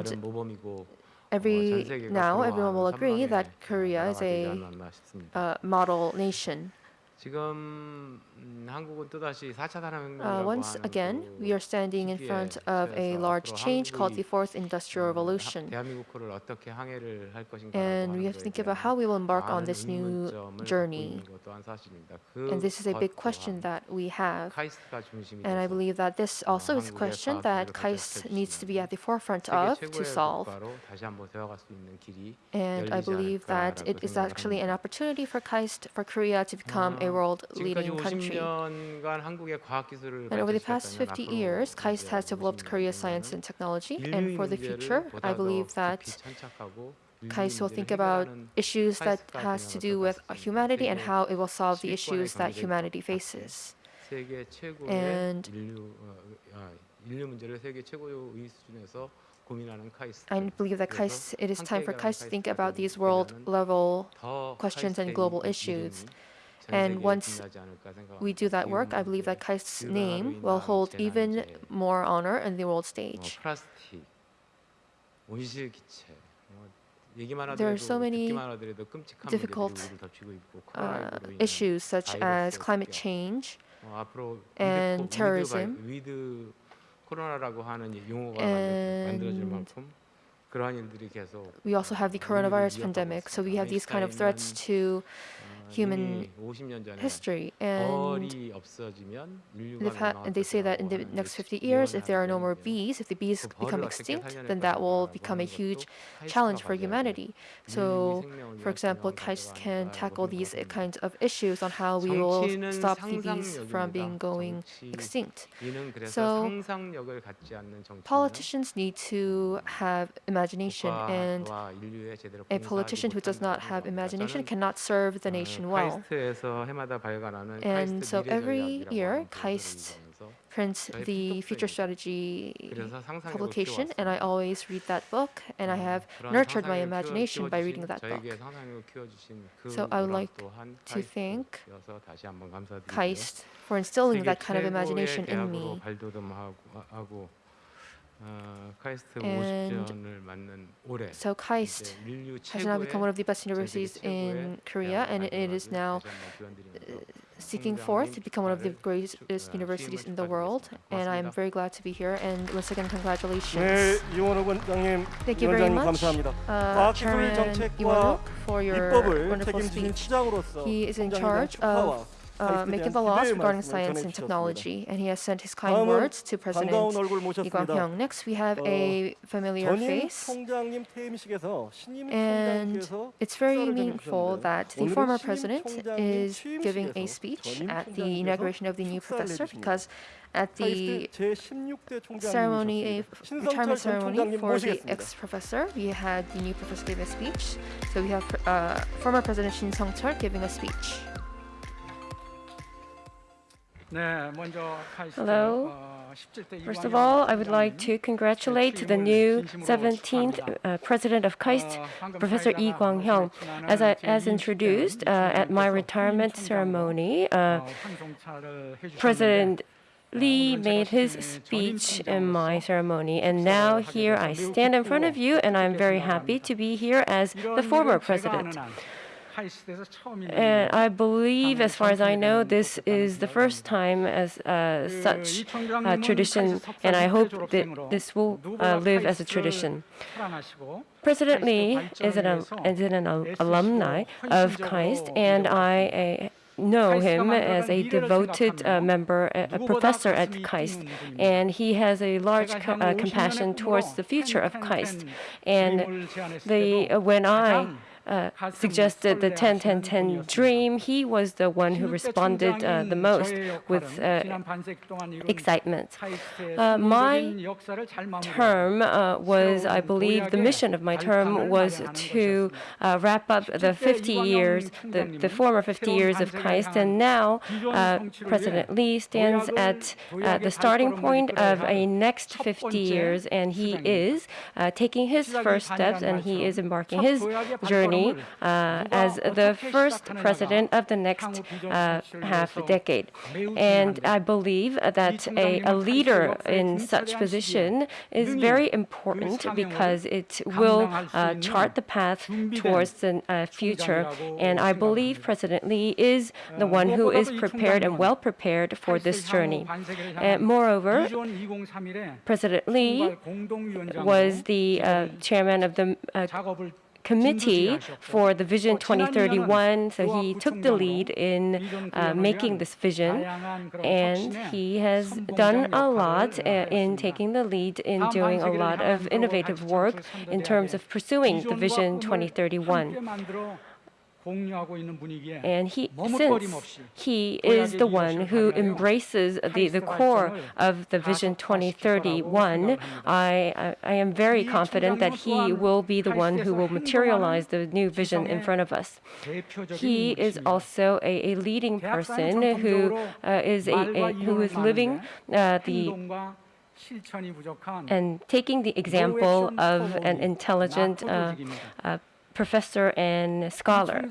every now, everyone will agree that Korea is a uh, model nation. Uh, once again, we are standing in front of a large change called the Fourth Industrial Revolution. And we have to think about how we will embark on this new journey. And this is a big question that we have. And I believe that this also is a question that KAIST needs to be at the forefront of to solve. And I believe that it is actually an opportunity for KAIST for Korea to become a world-leading country. And over the past 50 years, KAIST has developed Korea's science and technology, and for the future, I believe that KAIST will think about issues that has to do with humanity and how it will solve the issues that humanity faces. And I believe that KAIST, it is time for KAIST to think about these world-level questions and global issues. And once we do that work, I believe that KAIST's name will hold even more honor in the world stage. There are so many difficult uh, issues such as climate change and terrorism. and we also have the coronavirus pandemic, so we have these kind of threats to human history. And they say that in the next 50 years, if there are no more bees, if the bees become extinct, then that will become a huge challenge for humanity. So, for example, KAIST can tackle these kinds of issues on how we will stop the bees from being going extinct. So, politicians need to have imagination imagination. And a politician who does not have imagination cannot serve the nation well. And so every year, KAIST prints the future strategy publication, and I always read that book, and I have nurtured my imagination by reading that book. So I would like to thank KAIST for instilling that kind of imagination in me. And so KAIST has now become one of the best universities in Korea, and it is now uh, seeking forth to become one of the greatest universities in the world. And I'm very glad to be here. And once again, congratulations. Thank you very much, uh, Chairman for your wonderful speech. He is in charge of uh, making the laws regarding science and technology, and he has sent his kind words to President Lee Kwang-hyung. Next, we have a familiar face, and it's very meaningful that the former president is giving a speech at the inauguration of the new professor because at the ceremony, a retirement ceremony for the ex-professor, we had the new professor give a speech. So we have uh, former President Shin Sung-chul giving a speech. Hello. First of all, I would like to congratulate the new 17th uh, president of KAIST, Professor Yi Kwang-hyung. As, I, as introduced uh, at my retirement ceremony, uh, President Lee made his speech in my ceremony, and now here I stand in front of you, and I'm very happy to be here as the former president. And I believe, as far as I know, this is the first time as uh, such uh, tradition, and I hope that this will uh, live as a tradition. President Lee is an, is an alumni of KAIST, and I uh, know him as a devoted uh, member, a a professor at KAIST, and he has a large co- uh, compassion towards the future of KAIST. And the uh, when I uh, suggested the 10-10-10 dream, he was the one who responded uh, the most with uh, excitement. Uh, my term uh, was, I believe, the mission of my term was to uh, wrap up the 50 years, the, the former 50 years of KAIST, and now uh, President Lee stands at uh, the starting point of a next 50 years, and he is uh, taking his first steps, and he is embarking his journey uh, as the first president of the next uh, half decade. And I believe that a, a leader in such position is very important because it will uh, chart the path towards the future. And I believe President Lee is the one who is prepared and well prepared for this journey. And moreover, President Lee was the uh, chairman of the uh, committee for the Vision 2031, so he took the lead in uh, making this vision, and he has done a lot uh, in taking the lead in doing a lot of innovative work in terms of pursuing the Vision 2031. And he, since he is the one who embraces the, the core of the Vision 2031, I, I am very confident that he will be the one who will materialize the new vision in front of us. He is also a, a leading person who uh, is a, a, who is living uh, the and taking the example of an intelligent uh, professor and scholar.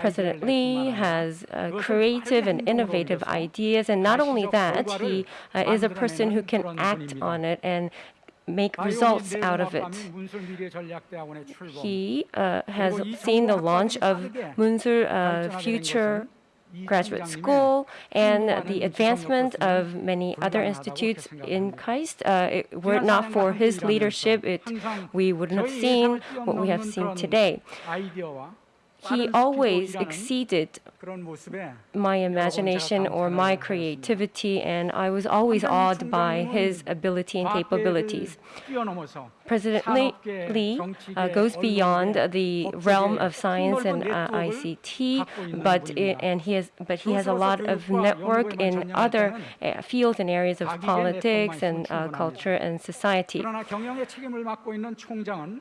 President Lee has uh, creative and innovative ideas, and not only that, he uh, is a person who can act on it and make results out of it. He uh, has seen the launch of Munsul uh, Future Graduate School and the advancement of many other institutes in KAIST. Uh, it, were not for his leadership, it, we wouldn't have seen what we have seen today he always exceeded my imagination or my creativity, and I was always awed by his ability and capabilities. President Lee uh, goes beyond the realm of science and uh, ICT, but it, and he has but he has a lot of network in other uh, fields and areas of politics and uh, culture and society.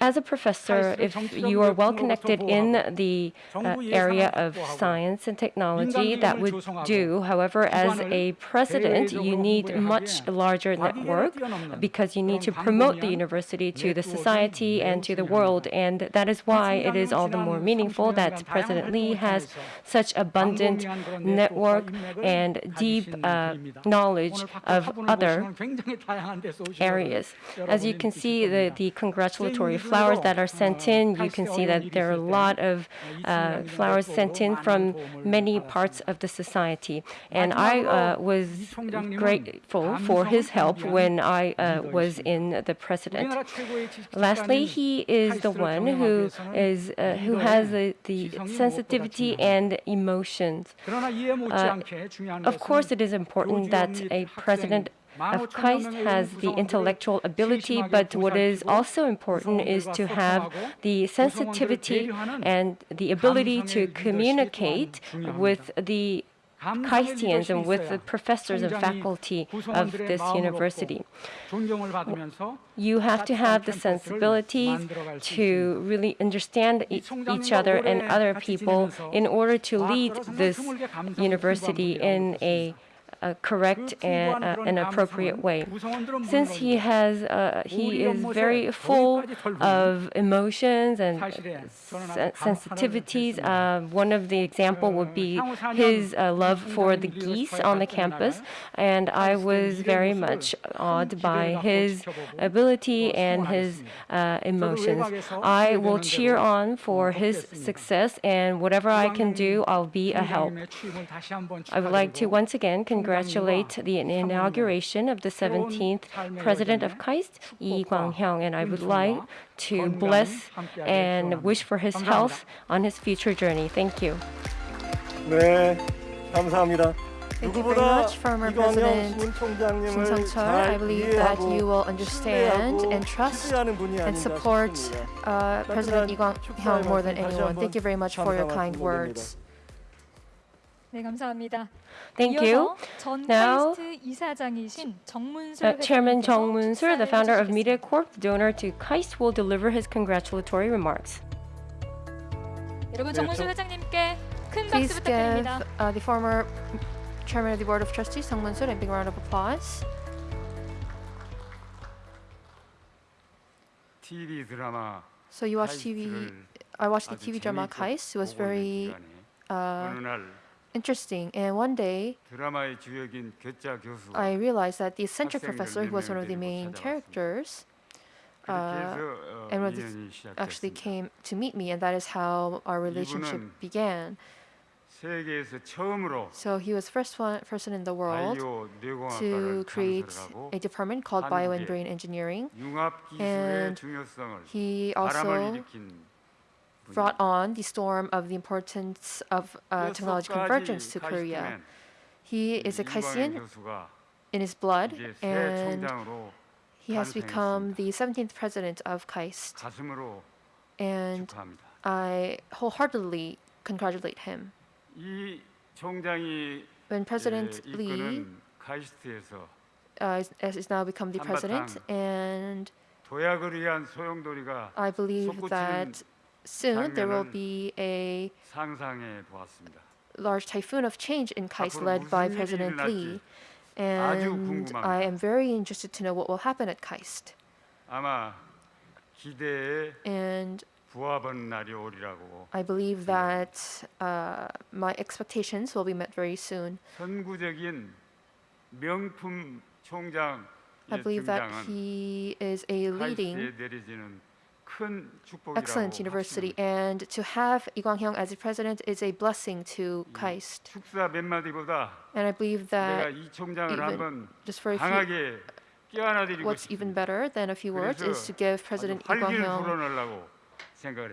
As a professor, if you are well connected in the uh, area of science and technology, that would do. However, as a president, you need much larger network because you need to promote the university to the society and to the world. And that is why it is all the more meaningful that President Lee has such abundant network and deep uh, knowledge of other areas. As you can see, the, the congratulatory flowers that are sent in, you can see that there are a lot of uh, flowers sent in from many parts of the society. And I uh, was grateful for his help when I uh, was in the president. Lastly, he is the one who is uh, who has the, sensitivity and emotions. Of course, it is important that a president of KAIST has the intellectual ability, but what is also important is to have the sensitivity and the ability to communicate with the KAISTians and with the professors and faculty of this university. You have to have the sensibilities to really understand e- each other and other people in order to lead this university in a a correct and uh, an appropriate way. Since he has, uh, he is very full of emotions and sen- sensitivities. Uh, one of the example would be his uh, love for the geese on the campus, and I was very much awed by his ability and his uh, emotions. I will cheer on for his success, and whatever I can do, I'll be a help. I would like to once again congratulate the inauguration of the 17th President of KAIST, Lee Kwang-hyung, and I would like to bless and wish for his health on his future journey. Thank you. 네, 감사합니다. Thank you very 누구보다 much, former 이광영 President 신총장님을 Sang-chul. I 잘 believe that 이해하고 you will understand 신뢰하고 and trust 신뢰하는 분이 and 아닌가 support 싶습니다. uh, President Lee Kwang-hyung more than 다시 anyone. 한번 Thank you very much for your 감사 kind 말씀드립니다. words. 네, 감사합니다. Thank you. Now, uh, Chairman Jong Moon-sul, the founder of Media Corp, the donor to KAIST, will deliver his congratulatory remarks. Please give uh, the former Chairman of the Board of Trustees, Jong Moon-sul, a big round of applause. So you watch TV, I watched the TV drama KAIST. It was very uh, interesting. And one day, I realized that the eccentric professor, who was one of the main characters, uh, and actually came to meet me, and that is how our relationship began. So he was first one person in the world to create a department called Bio and Brain Engineering, and he also brought on the storm of the importance of uh, technology convergence to Korea. He is a KAISTian in his blood, and he has become the 17th president of KAIST. And I wholeheartedly congratulate him. When President Lee uh, has now become the president, and I believe that soon there will be a large typhoon of change in KAIST led by President Lee. And I am very interested to know what will happen at KAIST. And I believe that uh, my expectations will be met very soon. I believe that he is a leading excellent university, and to have Lee Kwang-hyung as the president is a blessing to KAIST. And I believe that even just for a few, what's even better than a few words is to give President Lee Kwang-hyung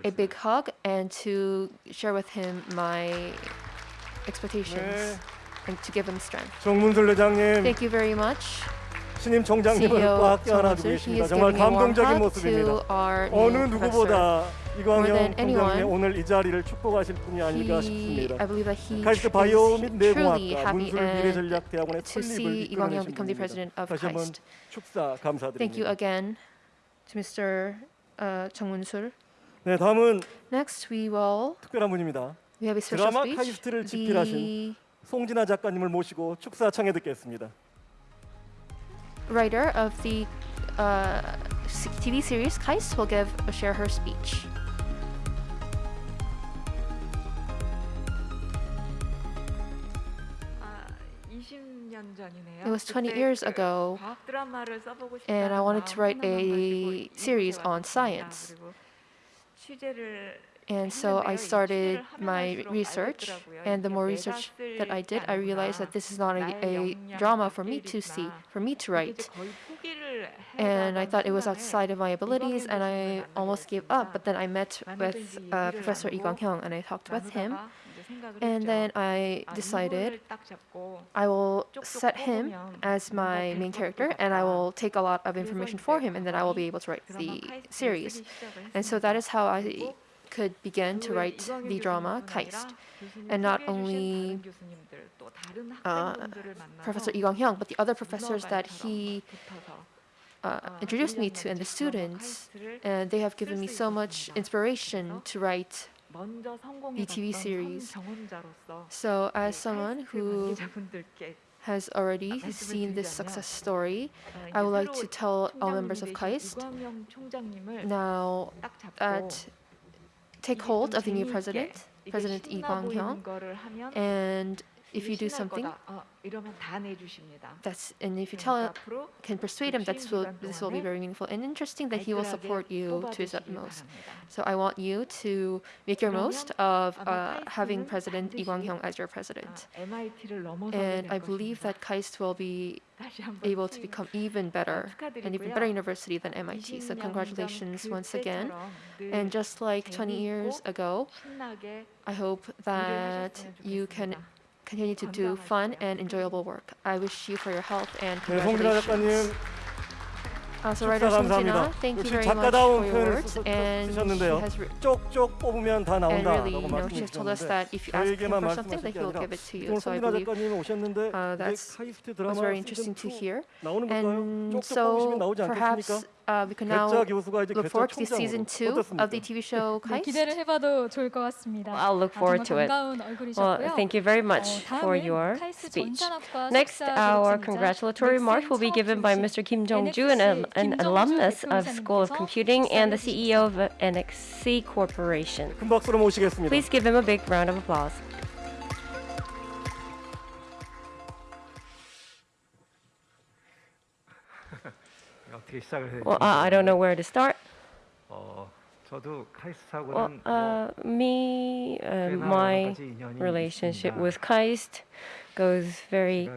a big hug and to share with him my expectations and to give him strength. Thank you very much. 신임 총장님을 꽉 He 계십니다. 정말 감동적인 모습입니다. 어느. 누구보다 이광영 총장님의 오늘 이 자리를 축복하실 분이 아닐까 싶습니다. 카이스트 tr- 바이오 및 내공학과 문술 미래전략대학원의 설립을 이끌어내신 분입니다. 다시 한번. 축사 Thank you 감사드립니다. again to Mr. Uh, Moon-sul. 네, 다음은 Next, we will 특별한 분입니다. we have a special 드라마 speech. 카이스트를 집필하신 The 송진아 작가님을 모시고 축사 청해 듣겠습니다. writer of the uh, TV series KAIST will give share her speech. It was 20 years ago, and I wanted to write a series on science. And so I started my research, and the more research that I did, I realized that this is not a, a, drama for me to see, for me to write. And I thought it was outside of my abilities, and I almost gave up. But then I met with uh, Professor Lee Kwang-hyung, and I talked with him. And then I decided I will set him as my main character, and I will take a lot of information for him, and then I will be able to write the series. And so that is how I could begin to write the drama Kaist. And not only uh, Professor Lee Kwang-hyung, but the other professors that he uh, introduced me to and the students, and they have given me so much inspiration to write the TV series. So as someone who has already seen this success story. I would like to tell all members of KAIST now that take hold of the new president, President Lee Kwang-hyung, and if you do something, that's and if you tell can persuade him that will, this will be very meaningful and interesting that he will support you to his utmost. So I want you to make your most of uh, having President Lee Kwang-hyung as your president. And I believe that KAIST will be able to become even better, an even better university than MIT. So congratulations once again. And just like 20 years ago, I hope that you can continue to do fun and enjoyable work. I wish you for your health and congratulations. 축사 감사합니다. 역시 작가다운 표현을 쓰셨는데요. 쪽쪽 뽑으면 다 나온다라고 really, 말씀하셨는데 저에게만 말씀하신 게 아니라 오늘 손민아 작가님 오셨는데 이게 카이스트 드라마 시즌2 나오는 건가요? 쪽쪽 so 뽑으시면 나오지 않겠습니까? uh, we can now look forward to season 2 of the TV show I'll look forward to it. Well, thank you very much for your speech. Next, our congratulatory remarks will be given by Mr. Kim Jung-ju, an, an alumnus of School of Computing and the CEO of NXC Corporation. Please give him a big round of applause. Well, I don't know where to start. Well, uh, me, uh, my relationship with KAIST goes very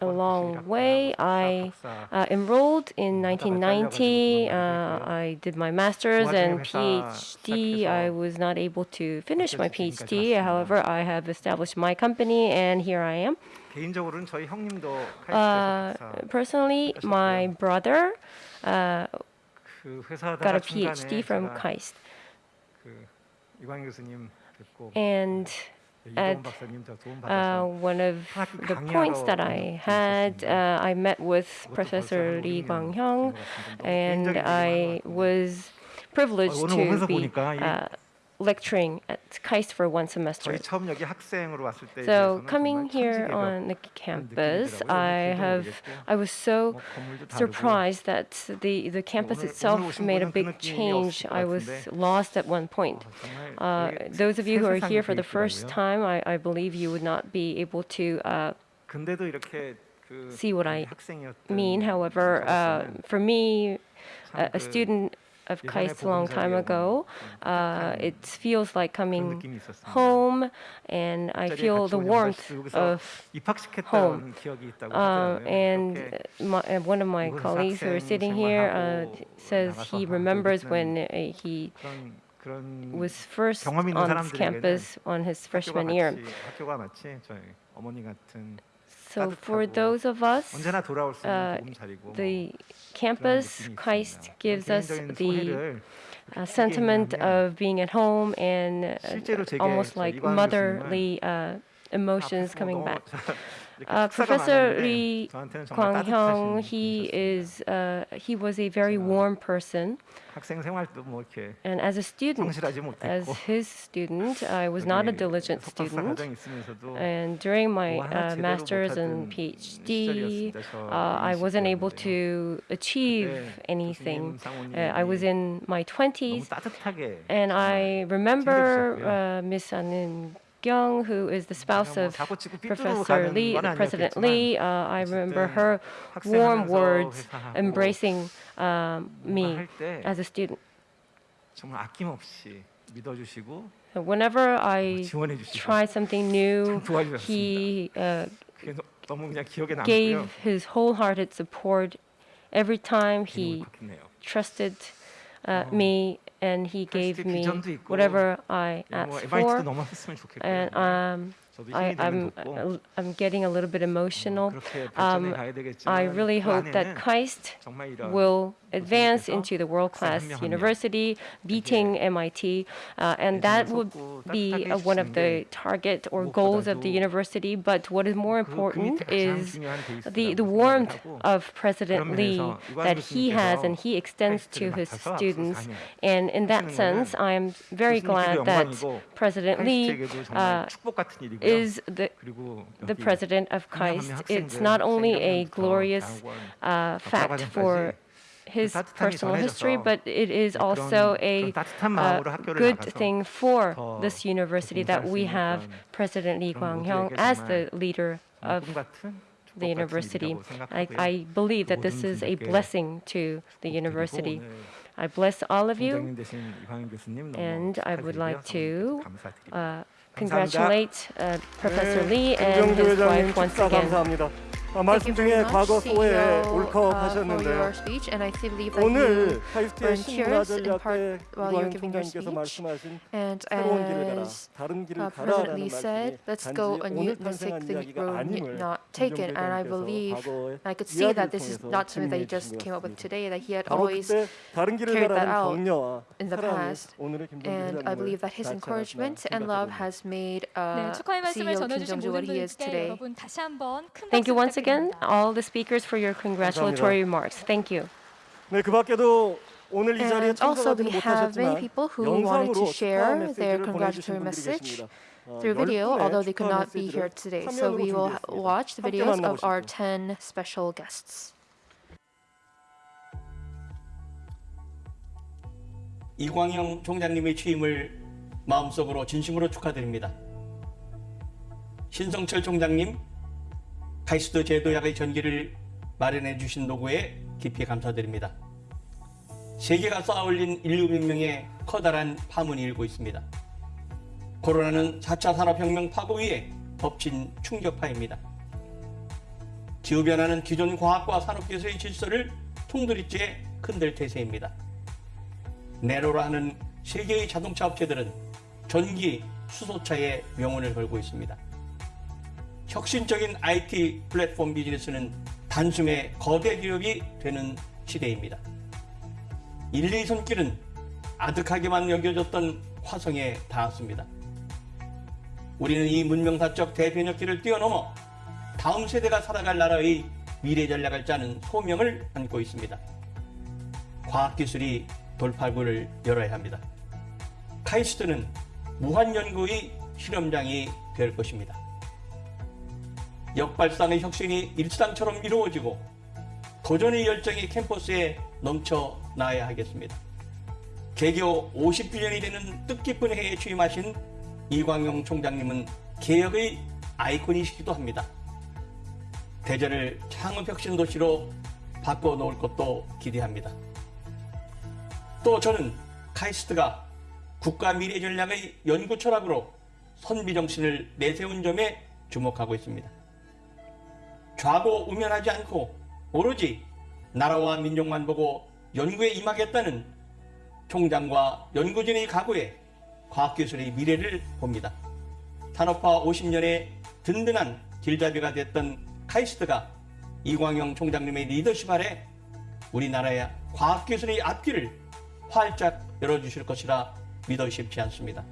a long way. I uh, enrolled in 1990. Uh, I did my master's and PhD. I was not able to finish my PhD. However, I have established my company and here I am. Uh, personally, my brother uh, got a PhD from KAIST. And at uh, one of the points that I had. Uh, I met with Professor Lee Kwang-hyung, and I was privileged to be lecturing at KAIST for one semester. So coming here on the campus, I have I was so surprised that the the campus itself made a big change. I was lost at one point. Uh, those of you who are here for the first time, I, I believe you would not be able to. Uh, see what I mean. However, uh, for me, a, a student of KAIST a long time ago. Uh, it feels like coming home, and I feel the warmth of home. Uh, and my, uh, one of my colleagues who are sitting here uh, says he remembers when uh, he was first on this campus on his freshman year. So for those of us, uh, the campus, KAIST gives us the uh, sentiment of being at home and uh, almost like motherly uh, emotions coming back. Uh, Professor Lee Kwang-hyung, he is uh, he was a very warm person. And as a student, as his student, I was not a diligent student. And during my uh, master's and PhD, uh, I wasn't able to achieve anything. Uh, I was in my 20s, and I remember uh, Miss Anin Young, who is the spouse of Professor Lee, President Lee. Uh, I remember her warm words embracing uh, me as a student. Whenever I try something new, he uh, gave his wholehearted support every time he trusted uh, me and he gave me whatever I asked for. And um, I, am I'm, uh, I'm getting a little bit emotional. Um, I really hope that KAIST will advance into the world-class university, beating MIT, uh, and that would be uh, one of the target or goals of the university. But what is more important uh, is the, the warmth of President Lee that he has and he extends to his students. And in that sense, I am very glad that President Lee uh, is the, the president of KAIST. It's not only a glorious uh, fact for his personal history, but it is also a uh, good thing for this university that we have President Lee Kwang-hyung as the leader of the university. I, I believe that this is a blessing to the university. I bless all of you, and I would like to uh, congratulate uh, Professor Lee and his wife once again. 말씀중에 과거 후에 울컥하셨는데요. Uh, 오늘 카이스트의 신문화 전략의 유한 총장님께서 말씀하신 새로운 길을 가라, 다른 길을 uh, 가라라는 말씀이 단지 오늘 탄생한 이야기가 아님을 taken and I believe I could see that this is not something that he just came up with today that he had always carried that out in the past. and I believe that his encouragement and love has made uh, CEO Kim Jung-ju what he is today. Thank you once again again all the speakers for your congratulatory remarks. Thank you. And also, we have many people who wanted to share their congratulatory message through video, although they could not be here today. So we will watch the videos of our 10 special guests. 이광형 총장님의 취임을 마음속으로 진심으로 축하드립니다. 신성철 총장님, 카이스트 제도약의 전기를 마련해 주신 노고에 깊이 감사드립니다. 세계가 쌓아올린 인류 문명에 커다란 파문이 일고 있습니다. 코로나는 4차 산업혁명 파고 위에 덮친 충격파입니다. 기후변화는 기존 과학과 산업기술의 질서를 통두리째 흔들 태세입니다. 네로라 하는 세계의 자동차 업체들은 전기 수소차에 명운을 걸고 있습니다. 혁신적인 IT 플랫폼 비즈니스는 단숨에 거대 기업이 되는 시대입니다. 인류의 손길은 아득하게만 여겨졌던 화성에 닿았습니다. 우리는 이 문명사적 대변혁기를 뛰어넘어 다음 세대가 살아갈 나라의 미래 전략을 짜는 소명을 안고 있습니다. 과학기술이 돌파구를 열어야 합니다. 카이스트는 무한연구의 실험장이 될 것입니다. 역발상의 혁신이 일상처럼 이루어지고 도전의 열정이 캠퍼스에 넘쳐나야 하겠습니다. 개교 50주년이 되는 뜻깊은 해에 취임하신 이광용 총장님은 개혁의 아이콘이시기도 합니다. 대전을 창업혁신 도시로 바꿔놓을 것도 기대합니다. 또 저는 카이스트가 국가 미래 전략의 연구 철학으로 선비정신을 내세운 점에 주목하고 있습니다. 좌고 우면하지 않고 오로지 나라와 민족만 보고 연구에 임하겠다는 총장과 연구진의 각오에 과학기술의 미래를 봅니다. 산업화 50년의 든든한 길잡이가 됐던 카이스트가 이광영 총장님의 리더십 아래 우리나라의 과학기술의 앞길을 활짝 열어주실 것이라 믿어 쉽지 않습니다.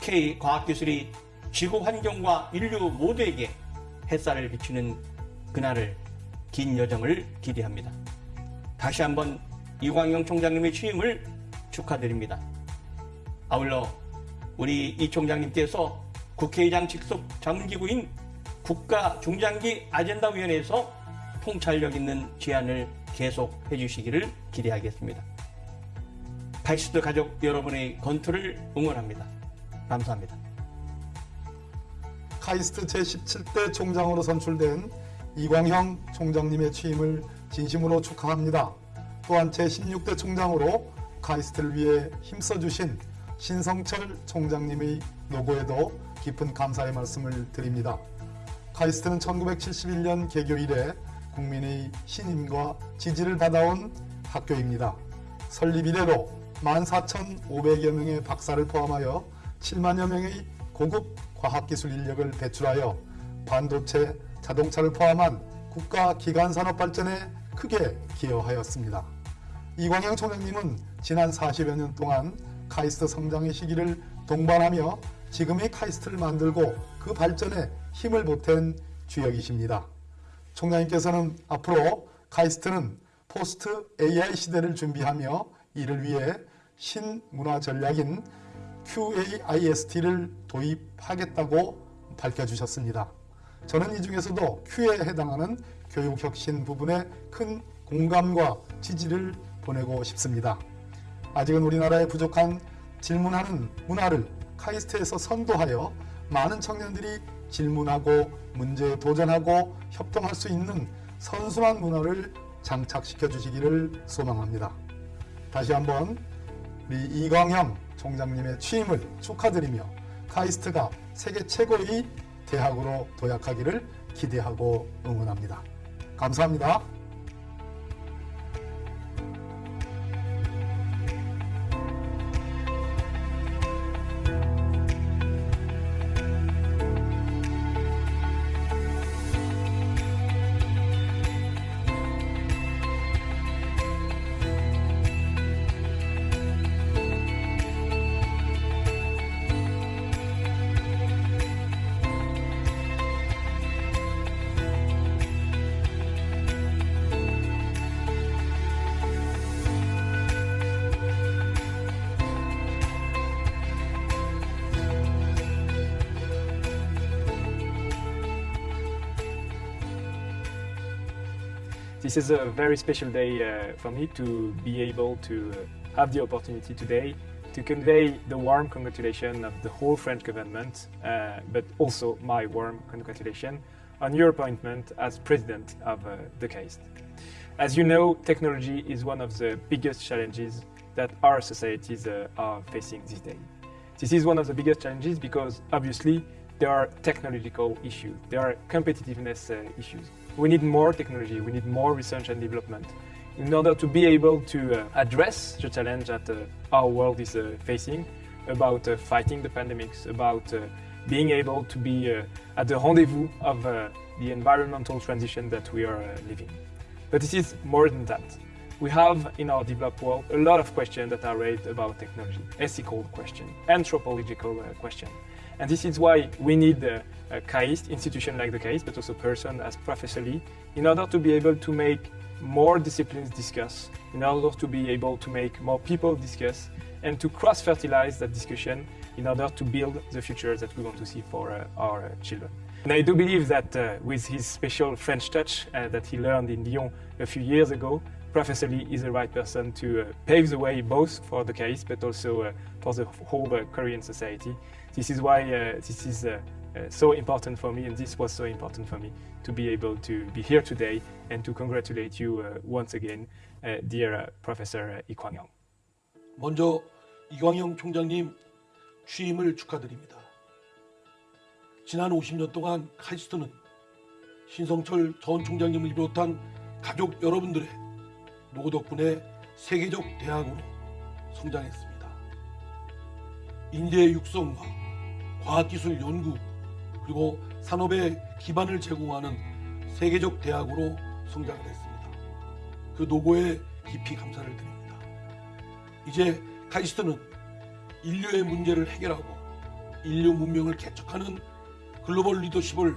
K 과학기술이 지구 환경과 인류 모두에게 햇살을 비추는 그날을 긴 여정을 기대합니다. 다시 한번 이광영 총장님의 취임을 축하드립니다. 아울러 우리 이 총장님께서 국회의장 직속 자문기구인 국가중장기 아젠다위원회에서 통찰력 있는 제안을 계속해 주시기를 기대하겠습니다. 카이스트 가족 여러분의 건투를 응원합니다. 감사합니다. 카이스트 제17대 총장으로 선출된 이광형 총장님의 취임을 진심으로 축하합니다. 또한 제16대 총장으로 카이스트를 위해 힘써주신 신성철 총장님의 노고에도 깊은 감사의 말씀을 드립니다. 카이스트는 1971년 개교 이래 국민의 신임과 지지를 받아온 학교입니다. 설립 이래로 14,500여 명의 박사를 포함하여 7만여 명의 고급 과학기술 인력을 배출하여 반도체, 자동차를 포함한 국가 기간 산업 발전에 크게 기여하였습니다. 이광영 총장님은 지난 40여 년 동안 카이스트 성장의 시기를 동반하며 지금의 카이스트를 만들고 그 발전에 힘을 보탠 주역이십니다. 총장님께서는 앞으로 카이스트는 포스트 AI 시대를 준비하며 이를 위해 신문화 전략인 QAIST를 도입하겠다고 밝혀주셨습니다. 저는 이 중에서도 Q에 해당하는 교육혁신 부분에 큰 공감과 지지를 보내고 싶습니다. 아직은 우리나라에 부족한 질문하는 문화를 카이스트에서 선도하여 많은 청년들이 질문하고 문제에 도전하고 협동할 수 있는 선순환 문화를 장착시켜 주시기를 소망합니다. 다시 한번 우리 이광형 총장님의 취임을 축하드리며 카이스트가 세계 최고의 대학으로 도약하기를 기대하고 응원합니다. 감사합니다. This is a very special day uh, for me to be able to uh, have the opportunity today to convey the warm congratulations of the whole French government, uh, but also my warm congratulations on your appointment as president of uh, the KAIST. As you know, technology is one of the biggest challenges that our societies uh, are facing these days. This is one of the biggest challenges because obviously there are technological issues, there are competitiveness uh, issues. We need more technology, we need more research and development in order to be able to uh, address the challenge that uh, our world is uh, facing about uh, fighting the pandemics, about uh, being able to be uh, at the rendezvous of the environmental transition that we are living. But this is more than that. We have in our developed world a lot of questions that are raised about technology, ethical questions, anthropological questions. And this is why we need a KAIST, institution like the KAIST, but also person as professorally, in order to be able to make more disciplines discuss, in order to be able to make more people discuss, and to cross-fertilize that discussion in order to build the future that we want to see for uh, our uh, children. And I do believe that uh, with his special French touch uh, that he learned in Lyon a few years ago, Professor Lee is the right person to uh, pave the way both for the case but also uh, for the whole Korean society. This is why this is uh, uh, so important for me and this was so important for me to be able to be here today and to congratulate you uh, once again, uh, dear uh, Professor uh, Kwang-young. 먼저 이광영 총장님 취임을 축하드립니다. 지난 50년 동안 카이스트는 신성철 전 총장님을 비롯한 가족 여러분들의 노고 덕분에 세계적 대학으로 성장했습니다. 인재 육성과 과학기술 연구 그리고 산업의 기반을 제공하는 세계적 대학으로 성장을 했습니다. 그 노고에 깊이 감사를 드립니다. 이제 카이스트는 인류의 문제를 해결하고 인류 문명을 개척하는 글로벌 리더십을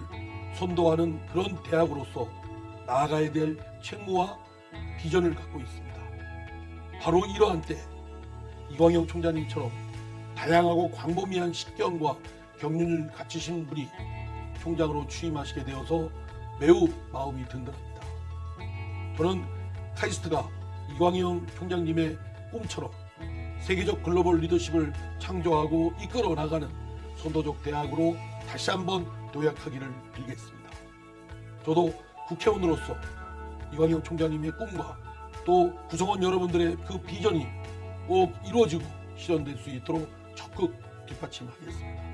선도하는 그런 대학으로서 나아가야 될 책무와 비전을 갖고 있습니다. 바로 이러한 때 이광영 총장님처럼 다양하고 광범위한 식견과 경륜을 갖추신 분이 총장으로 취임하시게 되어서 매우 마음이 든든합니다. 저는 카이스트가 이광영 총장님의 꿈처럼 세계적 글로벌 리더십을 창조하고 이끌어 나가는 선도적 대학으로 다시 한번 도약하기를 빌겠습니다. 저도 국회의원으로서 이광영 총장님의 꿈과 또 구성원 여러분들의 그 비전이 꼭 이루어지고 실현될 수 있도록 적극 뒷받침하겠습니다.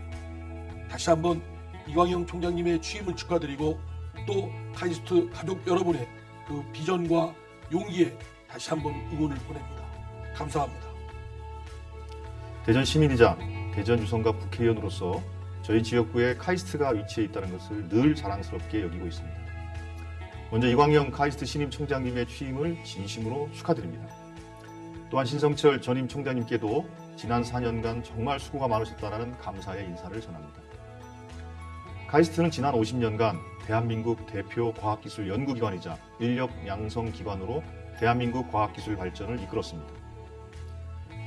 다시 한번 이광영 총장님의 취임을 축하드리고 또 카이스트 가족 여러분의 그 비전과 용기에 다시 한번 응원을 보냅니다. 감사합니다. 대전 시민이자 대전 유성갑 국회의원으로서 저희 지역구에 카이스트가 위치해 있다는 것을 늘 자랑스럽게 여기고 있습니다. 먼저 이광영 카이스트 신임 총장님의 취임을 진심으로 축하드립니다. 또한 신성철 전임 총장님께도 지난 4년간 정말 수고가 많으셨다는 감사의 인사를 전합니다. 카이스트는 지난 50년간 대한민국 대표 과학기술 연구기관이자 인력 양성 기관으로 대한민국 과학기술 발전을 이끌었습니다.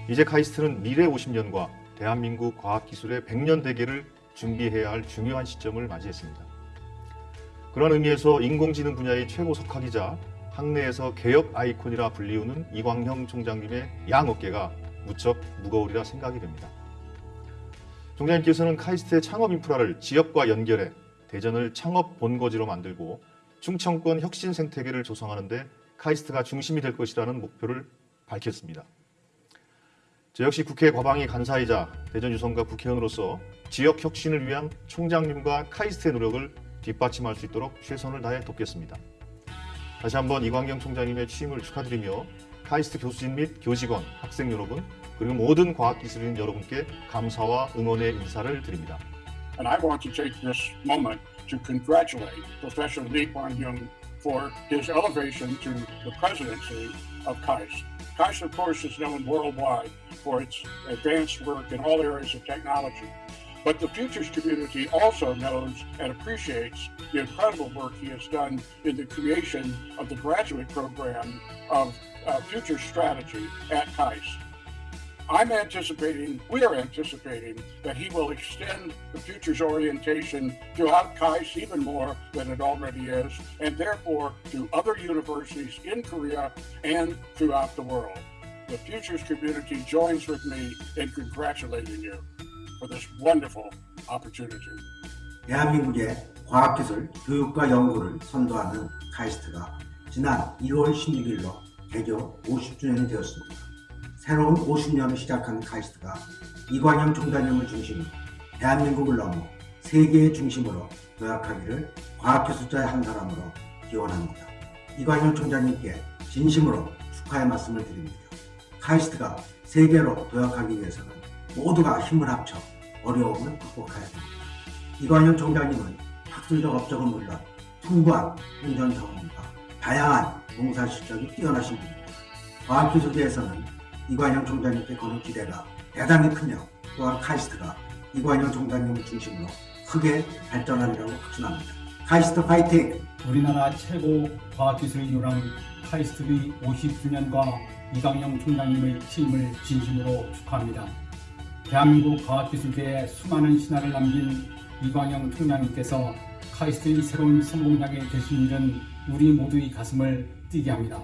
이제 카이스트는 미래 50년과 대한민국 과학기술의 100년 대계를 준비해야 할 중요한 시점을 맞이했습니다. 그런 의미에서 인공지능 분야의 최고 석학이자 학내에서 개혁 아이콘이라 불리우는 이광형 총장님의 양 어깨가 무척 무거우리라 생각이 됩니다. 총장님께서는 카이스트의 창업 인프라를 지역과 연결해 대전을 창업 본거지로 만들고 충청권 혁신 생태계를 조성하는 데 카이스트가 중심이 될 것이라는 목표를 밝혔습니다. 저 역시 국회 과방위 간사이자 대전 유성갑 국회의원으로서 지역 혁신을 위한 총장님과 카이스트의 노력을 뒷받침할 수 있도록 최선을 다해 돕겠습니다. 다시 한번 이광경 총장님의 취임을 축하드리며 카이스트 교수진 및 교직원, 학생 여러분, 그리고 모든 과학기술인 여러분께 감사와 응원의 인사를 드립니다. And I want to take this moment to congratulate Professor Lee Kwang Hyung for his elevation to the presidency of KAIST. KAIST, of course, is known worldwide for its advanced work in all areas of technology. But the futures community also knows and appreciates the incredible work he has done in the creation of the graduate program of uh, Future Strategy at KAIST. I'm anticipating, we are anticipating that he will extend the futures orientation throughout KAIST even more than it already is, and therefore to other universities in Korea and throughout the world. The futures community joins with me in congratulating you for this wonderful opportunity. 대한민국의 과학기술, 교육과 연구를 선도하는 카이스트가 지난 2월 16일로 개교 50주년이 되었습니다. 새로운 50년을 시작한 카이스트가 이광영 총장님을 중심으로 대한민국을 넘어 세계의 중심으로 도약하기를 과학기술자의 한 사람으로 기원합니다. 이광영 총장님께 진심으로 축하의 말씀을 드립니다. 카이스트가 세계로 도약하기 위해서는 모두가 힘을 합쳐 어려움을 극복해야 합니다. 이광영 총장님은 학술적 업적은 물론 풍부한 행정 경험과 다양한 봉사 실적이 뛰어나신 분입니다. 과학기술계에서는 이관영 총장님께 거는 기대가 대단히 크며 또한 카이스트가 이관영 총장님을 중심으로 크게 발전하리라고 확신합니다. 카이스트 파이팅! 우리나라 최고 과학기술 유랑 카이스트의 50주년과 이광영 총장님의 취임을 진심으로 축하합니다. 대한민국 과학기술계에 수많은 신화를 남긴 이광영 총장님께서 카이스트의 새로운 선봉장에 되신 일은 우리 모두의 가슴을 뛰게 합니다.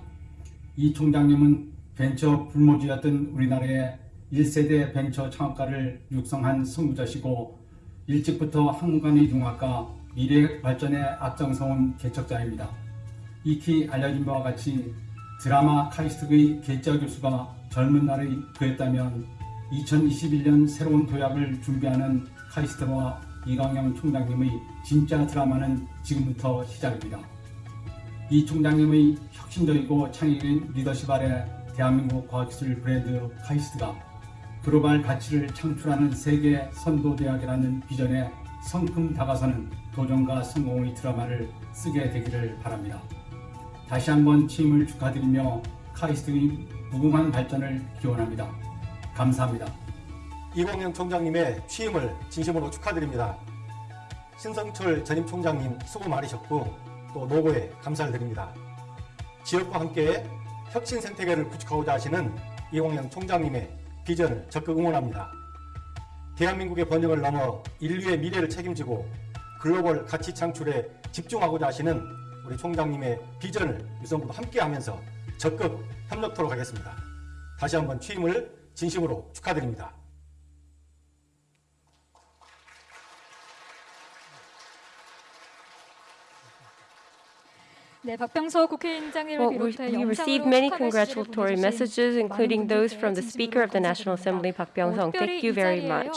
이 총장님은 벤처 불모지였던 우리나라의 1세대 벤처 창업가를 육성한 선구자시고 일찍부터 한국간의 융합과 미래 발전에 앞장서온 개척자입니다. 익히 알려진 바와 같이 드라마 카이스트의 개짜 교수가 젊은 날의 그랬다면 2021년 새로운 도약을 준비하는 카이스트와 이광영 총장님의 진짜 드라마는 지금부터 시작입니다. 이 총장님의 혁신적이고 창의적인 리더십 아래 대한민국 과학기술 브랜드 카이스트가 글로벌 가치를 창출하는 세계 선도대학이라는 비전에 성큼 다가서는 도전과 성공의 드라마를 쓰게 되기를 바랍니다. 다시 한번 취임을 축하드리며 카이스트의 무궁한 발전을 기원합니다. 감사합니다. 이광영 총장님의 취임을 진심으로 축하드립니다. 신성철 전임 총장님 수고 많으셨고 또 노고에 감사를 드립니다. 지역과 함께 혁신 생태계를 구축하고자 하시는 이광영 총장님의 비전을 적극 응원합니다. 대한민국의 번영을 넘어 인류의 미래를 책임지고 글로벌 가치 창출에 집중하고자 하시는 우리 총장님의 비전을 유성부도 함께하면서 적극 협력토록 하겠습니다. 다시 한번 취임을 진심으로 축하드립니다. well, we received many congratulatory messages, including those from the Speaker of the National Assembly, Park Byeong-seug. Thank you very much.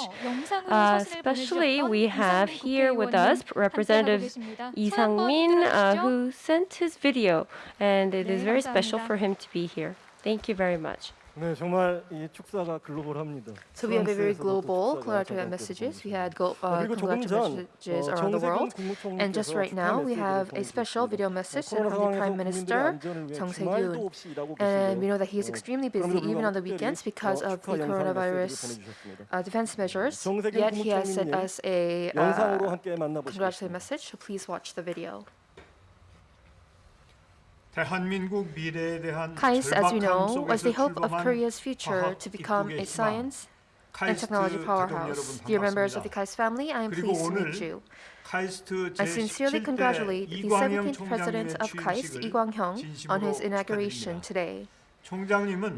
Uh, especially, we have here with us Representative Lee Sang-min, uh, who sent his video, and it is very special for him to be here. Thank you very much. 네, 정말 이 축사가 글로벌합니다. So we have a very 프랑스에서도 global 축사가 congratulatory 잠깐 messages. We had go, uh, 그리고 조금 전 congratulations 어, around the 정세균 world. 국무총리께서 And just right now, we 축하 have a 메시지를 special video message sent 코로나 from the 상황에서 Prime 국민들의 Minister, 안전을 위해 Jung 주말도 Se-gyun. 없이 일하고 And we know 계신데 that he is 어, extremely 그럼에도 busy, even on the 불구하고 weekends, 특별히 because 어, of 축하 the 영상 coronavirus 메시지를 보내주셨습니다. uh, defense measures. 정세균 Yet he has sent 국무총리님 us a 영상으로 uh, 함께 만나보시겠습니다. congratulatory message, so please watch the video. KAIST, as we know, was the hope of Korea's future to become a science and technology powerhouse. Dear members of the KAIST family, I am pleased to meet you. I sincerely congratulate the 17th President of KAIST, Lee Kwang-hyung, on his inauguration today.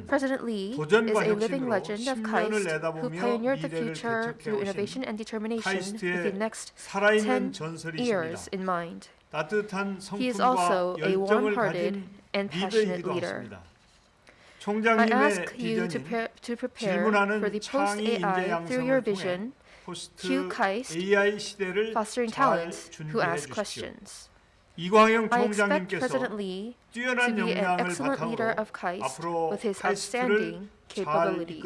President Lee is a living legend of KAIST who pioneered the future through innovation and determination with the next 10 years in mind. He is also a warm-hearted and passionate leader. I ask you to, pre to prepare for the post-AI through your vision, Q KAIST, fostering talents who ask questions. I expect President Lee to be an excellent leader of KAIST with his outstanding capabilities.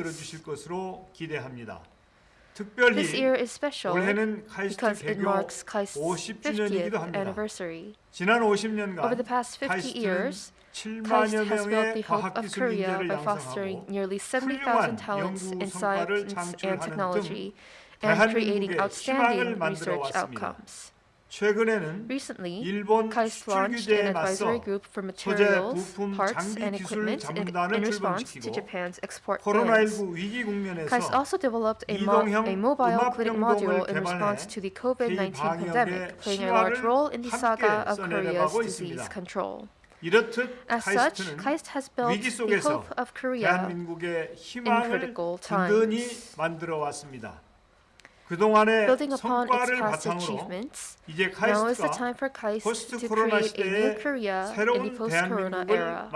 This year is special because it marks KAIST's 50th anniversary. Over the past 50 years, KAIST has built the hope of Korea by fostering nearly 70,000 talents in science and technology and creating outstanding research outcomes. 최근에는 Recently, 일본 KAIST 수출 launched an 규제에 advisory 맞서 group for 소재, materials, 부품, parts, 장비 and 기술 equipment in, 자문단을 in response to 출범시키고 Japan's export bans. 코로나19 위기 KAIST 국면에서 also developed a, mo- 이동형 a mobile 음압 clinic 병동을 module in 개발해 response to the COVID-19 방역에 pandemic, playing a large role in the saga 함께 of Korea's 써내려가고 disease 있습니다. control. 이렇듯 As such, 카이스트는 KAIST has built 위기 the 속에서 hope of Korea 대한민국의 희망을 critical 든든히 times. Building upon its past achievements, now is the time for KAIST to create a new Korea in the post-corona era.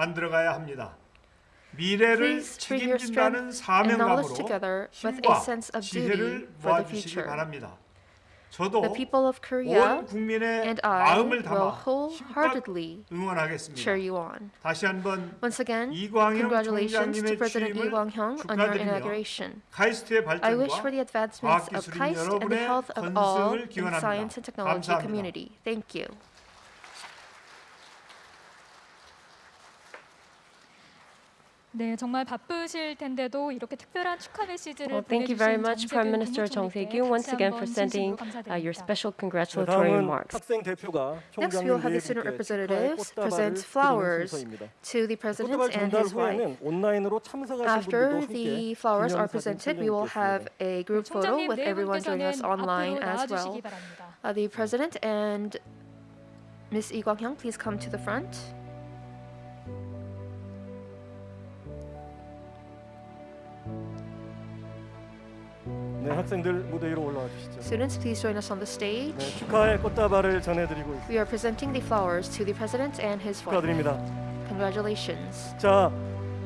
Please bring your strength and knowledge together with a sense of duty for the future. 바랍니다. 저도 The people of Korea 온 국민의 and I 마음을 will 담아 wholeheartedly 응원하겠습니다. cheer you on. 다시 한번 Once again, 이광영 congratulations to 총장님의 President Lee 취임을 Kwang-hyung on your 축하드리며 inauguration. 카이스트의 I wish 발전과 for the advancements of 과학기술인 KAIST and the 여러분의 health of all 건승을 in the 기원합니다. science and technology 감사합니다. community. Thank you. 네, 정말 바쁘실 텐데도 이렇게 특별한 축하 메시지를 well, thank you very much, Prime Minister Chung Sye-kyun, once again for sending uh, your special congratulatory remarks. Next, we will have the student representatives present flowers to the president and his wife. After the flowers are presented, we will have a group photo with everyone joining us online as well. Uh, the president and Ms. Lee Kwang-hyung, please come to the front. 네, 학생들 무대 위로 올라와 주시죠. Students, please join us on the stage. 네, 축하의 꽃다발을 전해드리고 있습니다. We are presenting the flowers to the president and his wife. 축하드립니다. Congratulations. 자,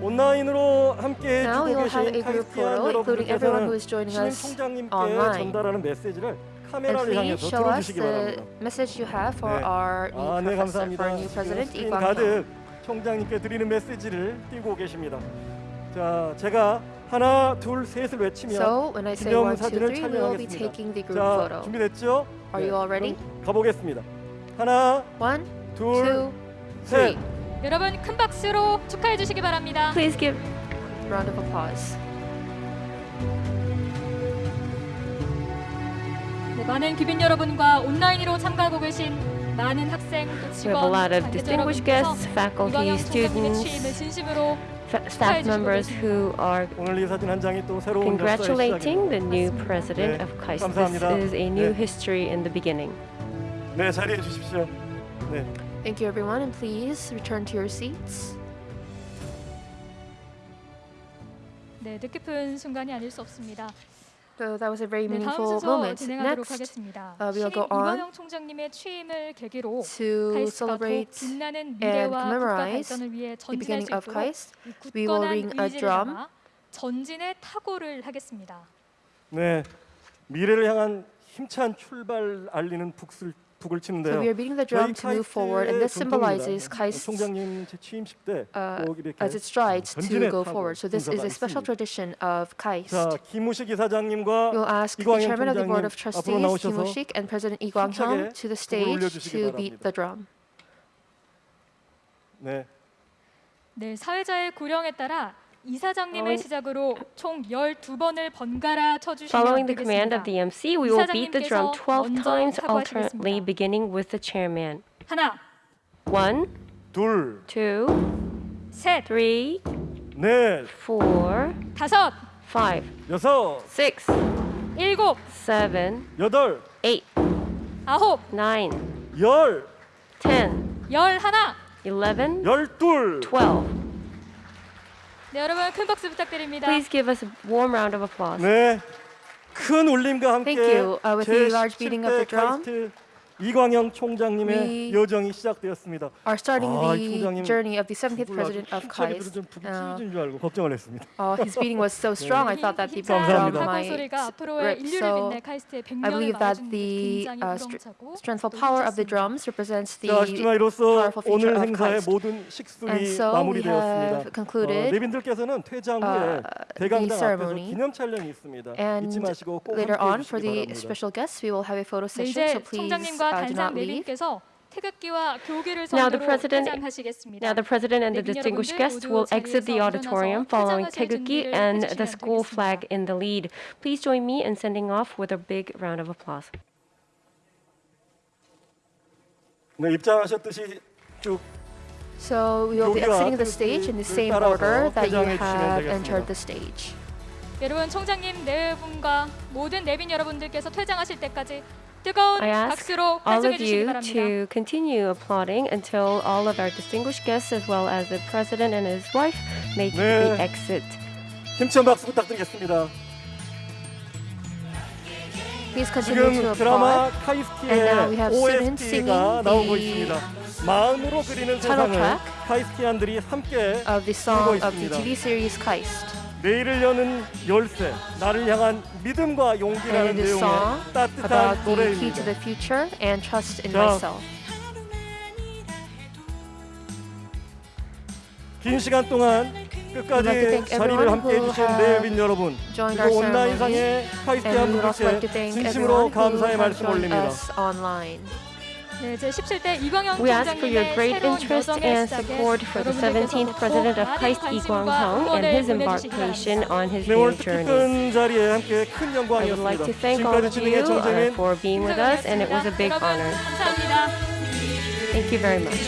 온라인으로 함께 Now we 해주고 will have a group photo, including everyone who is joining us online. 전달하는 메시지를 And please show us the message you have for 네. our new 아, 네, 감사합니다. for our new president, Lee Kwang-hyung. 가득 총장님께 드리는 메시지를 띄고 계십니다. 자, 제가 하나, 둘, 셋을 외치면 So when I say 기념 one, two, 사진을 three, we will be 촬영하겠습니다. taking the group 자, photo. 준비됐죠? Are you all ready? 그럼 가보겠습니다. 하나, One, 둘, two, 셋. three. 여러분 큰 박수로 축하해 주시기 바랍니다. Please give round of applause. 네, 많은 귀빈 여러분과 온라인으로 참가하고 계신 많은 학생 또 We have a 직원, lot of 관계자 distinguished 여러분께서 guests, faculty, 이광영 총장님의 students, 취임을 진심으로 staff members who are 오늘 이 사진 한 장이 또 새로운 congratulating the new 시작입니다. president 네, of KAIST. This 감사합니다. is a new 네. history in the beginning. 네, 자리해 주십시오. 네. Thank you, everyone, and please return to your seats. 네, 뜻깊은 순간이 아닐 수 없습니다. So that was a very meaningful 네, moment. Next, uh, we'll go on to celebrate and commemorate the beginning of Christ. We will ring a drum. 전진의 타고를 하겠습니다. 네, 미래를 향한 힘찬 출발 알리는 북슬 북을 치는데요. So we are beating the drum to move forward, and this symbolizes KAIST's 총장님 제 취임식 때 uh, 꼭 이렇게 as it strides to 전진의 go 타고 forward. So this is 순서가 a special 있습니다. tradition of KAIST. 자, 김우식 이사장님과 We'll ask the 이광영 chairman of the board of 총장님 앞으로 trustees, Kim 나오셔서 Woo-shik, and President Lee Kwang-hyung 힘차게 to the 북을 stage 올려주시기 to beat 바랍니다. the drum. 네, 네, 사회자의 구령에 따라 이사장님의 Following- 시작으로 총 12번을 번갈아 쳐주시면 Following the command 되겠습니다. of the MC, we will beat the drum 12 먼저 times 사과하시겠습니다. alternately, beginning with the chairman. 하나, One, 둘, two, 셋, three, 넷, four, 다섯, five, 여섯, six, 일곱, seven, 여덟, eight, 아홉, nine, 열, ten, 열 하나. eleven, 열둘. twelve. 네, 여러분 큰 박수 부탁드립니다. Please give us a warm round of applause. 네, 큰 울림과 함께 Thank you. Uh, with the large beating of the 제17대 drum, 카 이광영 총장님의 여정이 시작되었습니다. Are starting 아, the journey of the 70th president of KAIST. 좀 부딪히는 줄 알고 걱정을 했습니다. Uh, his beating was so strong, I thought that the 감사합니다. 소리가 앞으로의 인류를 빛낼 카이스트의 100년을 I believe that the uh, strengthful power of the drums represents the powerful future of KAIST. 모든 식순이 마무리되었습니다. concluded. 어, 레빈들께서는 퇴장 후에 대강당 앞에서 기념 촬영이 있습니다. And later on for the special guests, we will have a photo session. So please. 총장님과 uh, do 단상 not leave. 내빈께서 태극기와 교계를 Now the 선두로 president, 퇴장하시겠습니다. now the president and the 내빈 distinguished 여러분들 guests 모두 will exit the 자리에서 auditorium 일어나서 following 퇴장하실 Taeguki 준비를 and the 해주시면 school 되겠습니다. flag in the lead. Please join me in sending off with a big round of applause. 네, 입장하셨듯이 쭉 So we will be 교기와 exiting the stage in the 뜻을 same 따라서 order that you 퇴장해 주시면 have 되겠습니다. entered the stage. 여러분 총장님 네 분과 모든 내빈 여러분들께서 퇴장하실 때까지 뜨거운 I ask all of you to continue applauding until all of our distinguished guests, as well as the president and his wife, make 네. the exit. Please continue to applaud. And now we have students singing the 마음으로 그리는 title 세상을 track 함께 of the song of the TV series KAIST. 내일을 여는 열쇠, 나를 향한 믿음과 용기라는 내용의 따뜻한 노래입니다. 자. 긴 시간 동안 끝까지 자리를 함께해 주신 내빈 여러분 그리고 온라인상의 분들께 thank 진심으로 감사의 말씀 올립니다. we ask for your great interest and support for the 17th President of KAIST Lee Kwang-hyung and his embarkation on his new journey. I would like to thank all of you uh, for being with us, and it was a big honor. Thank you very much.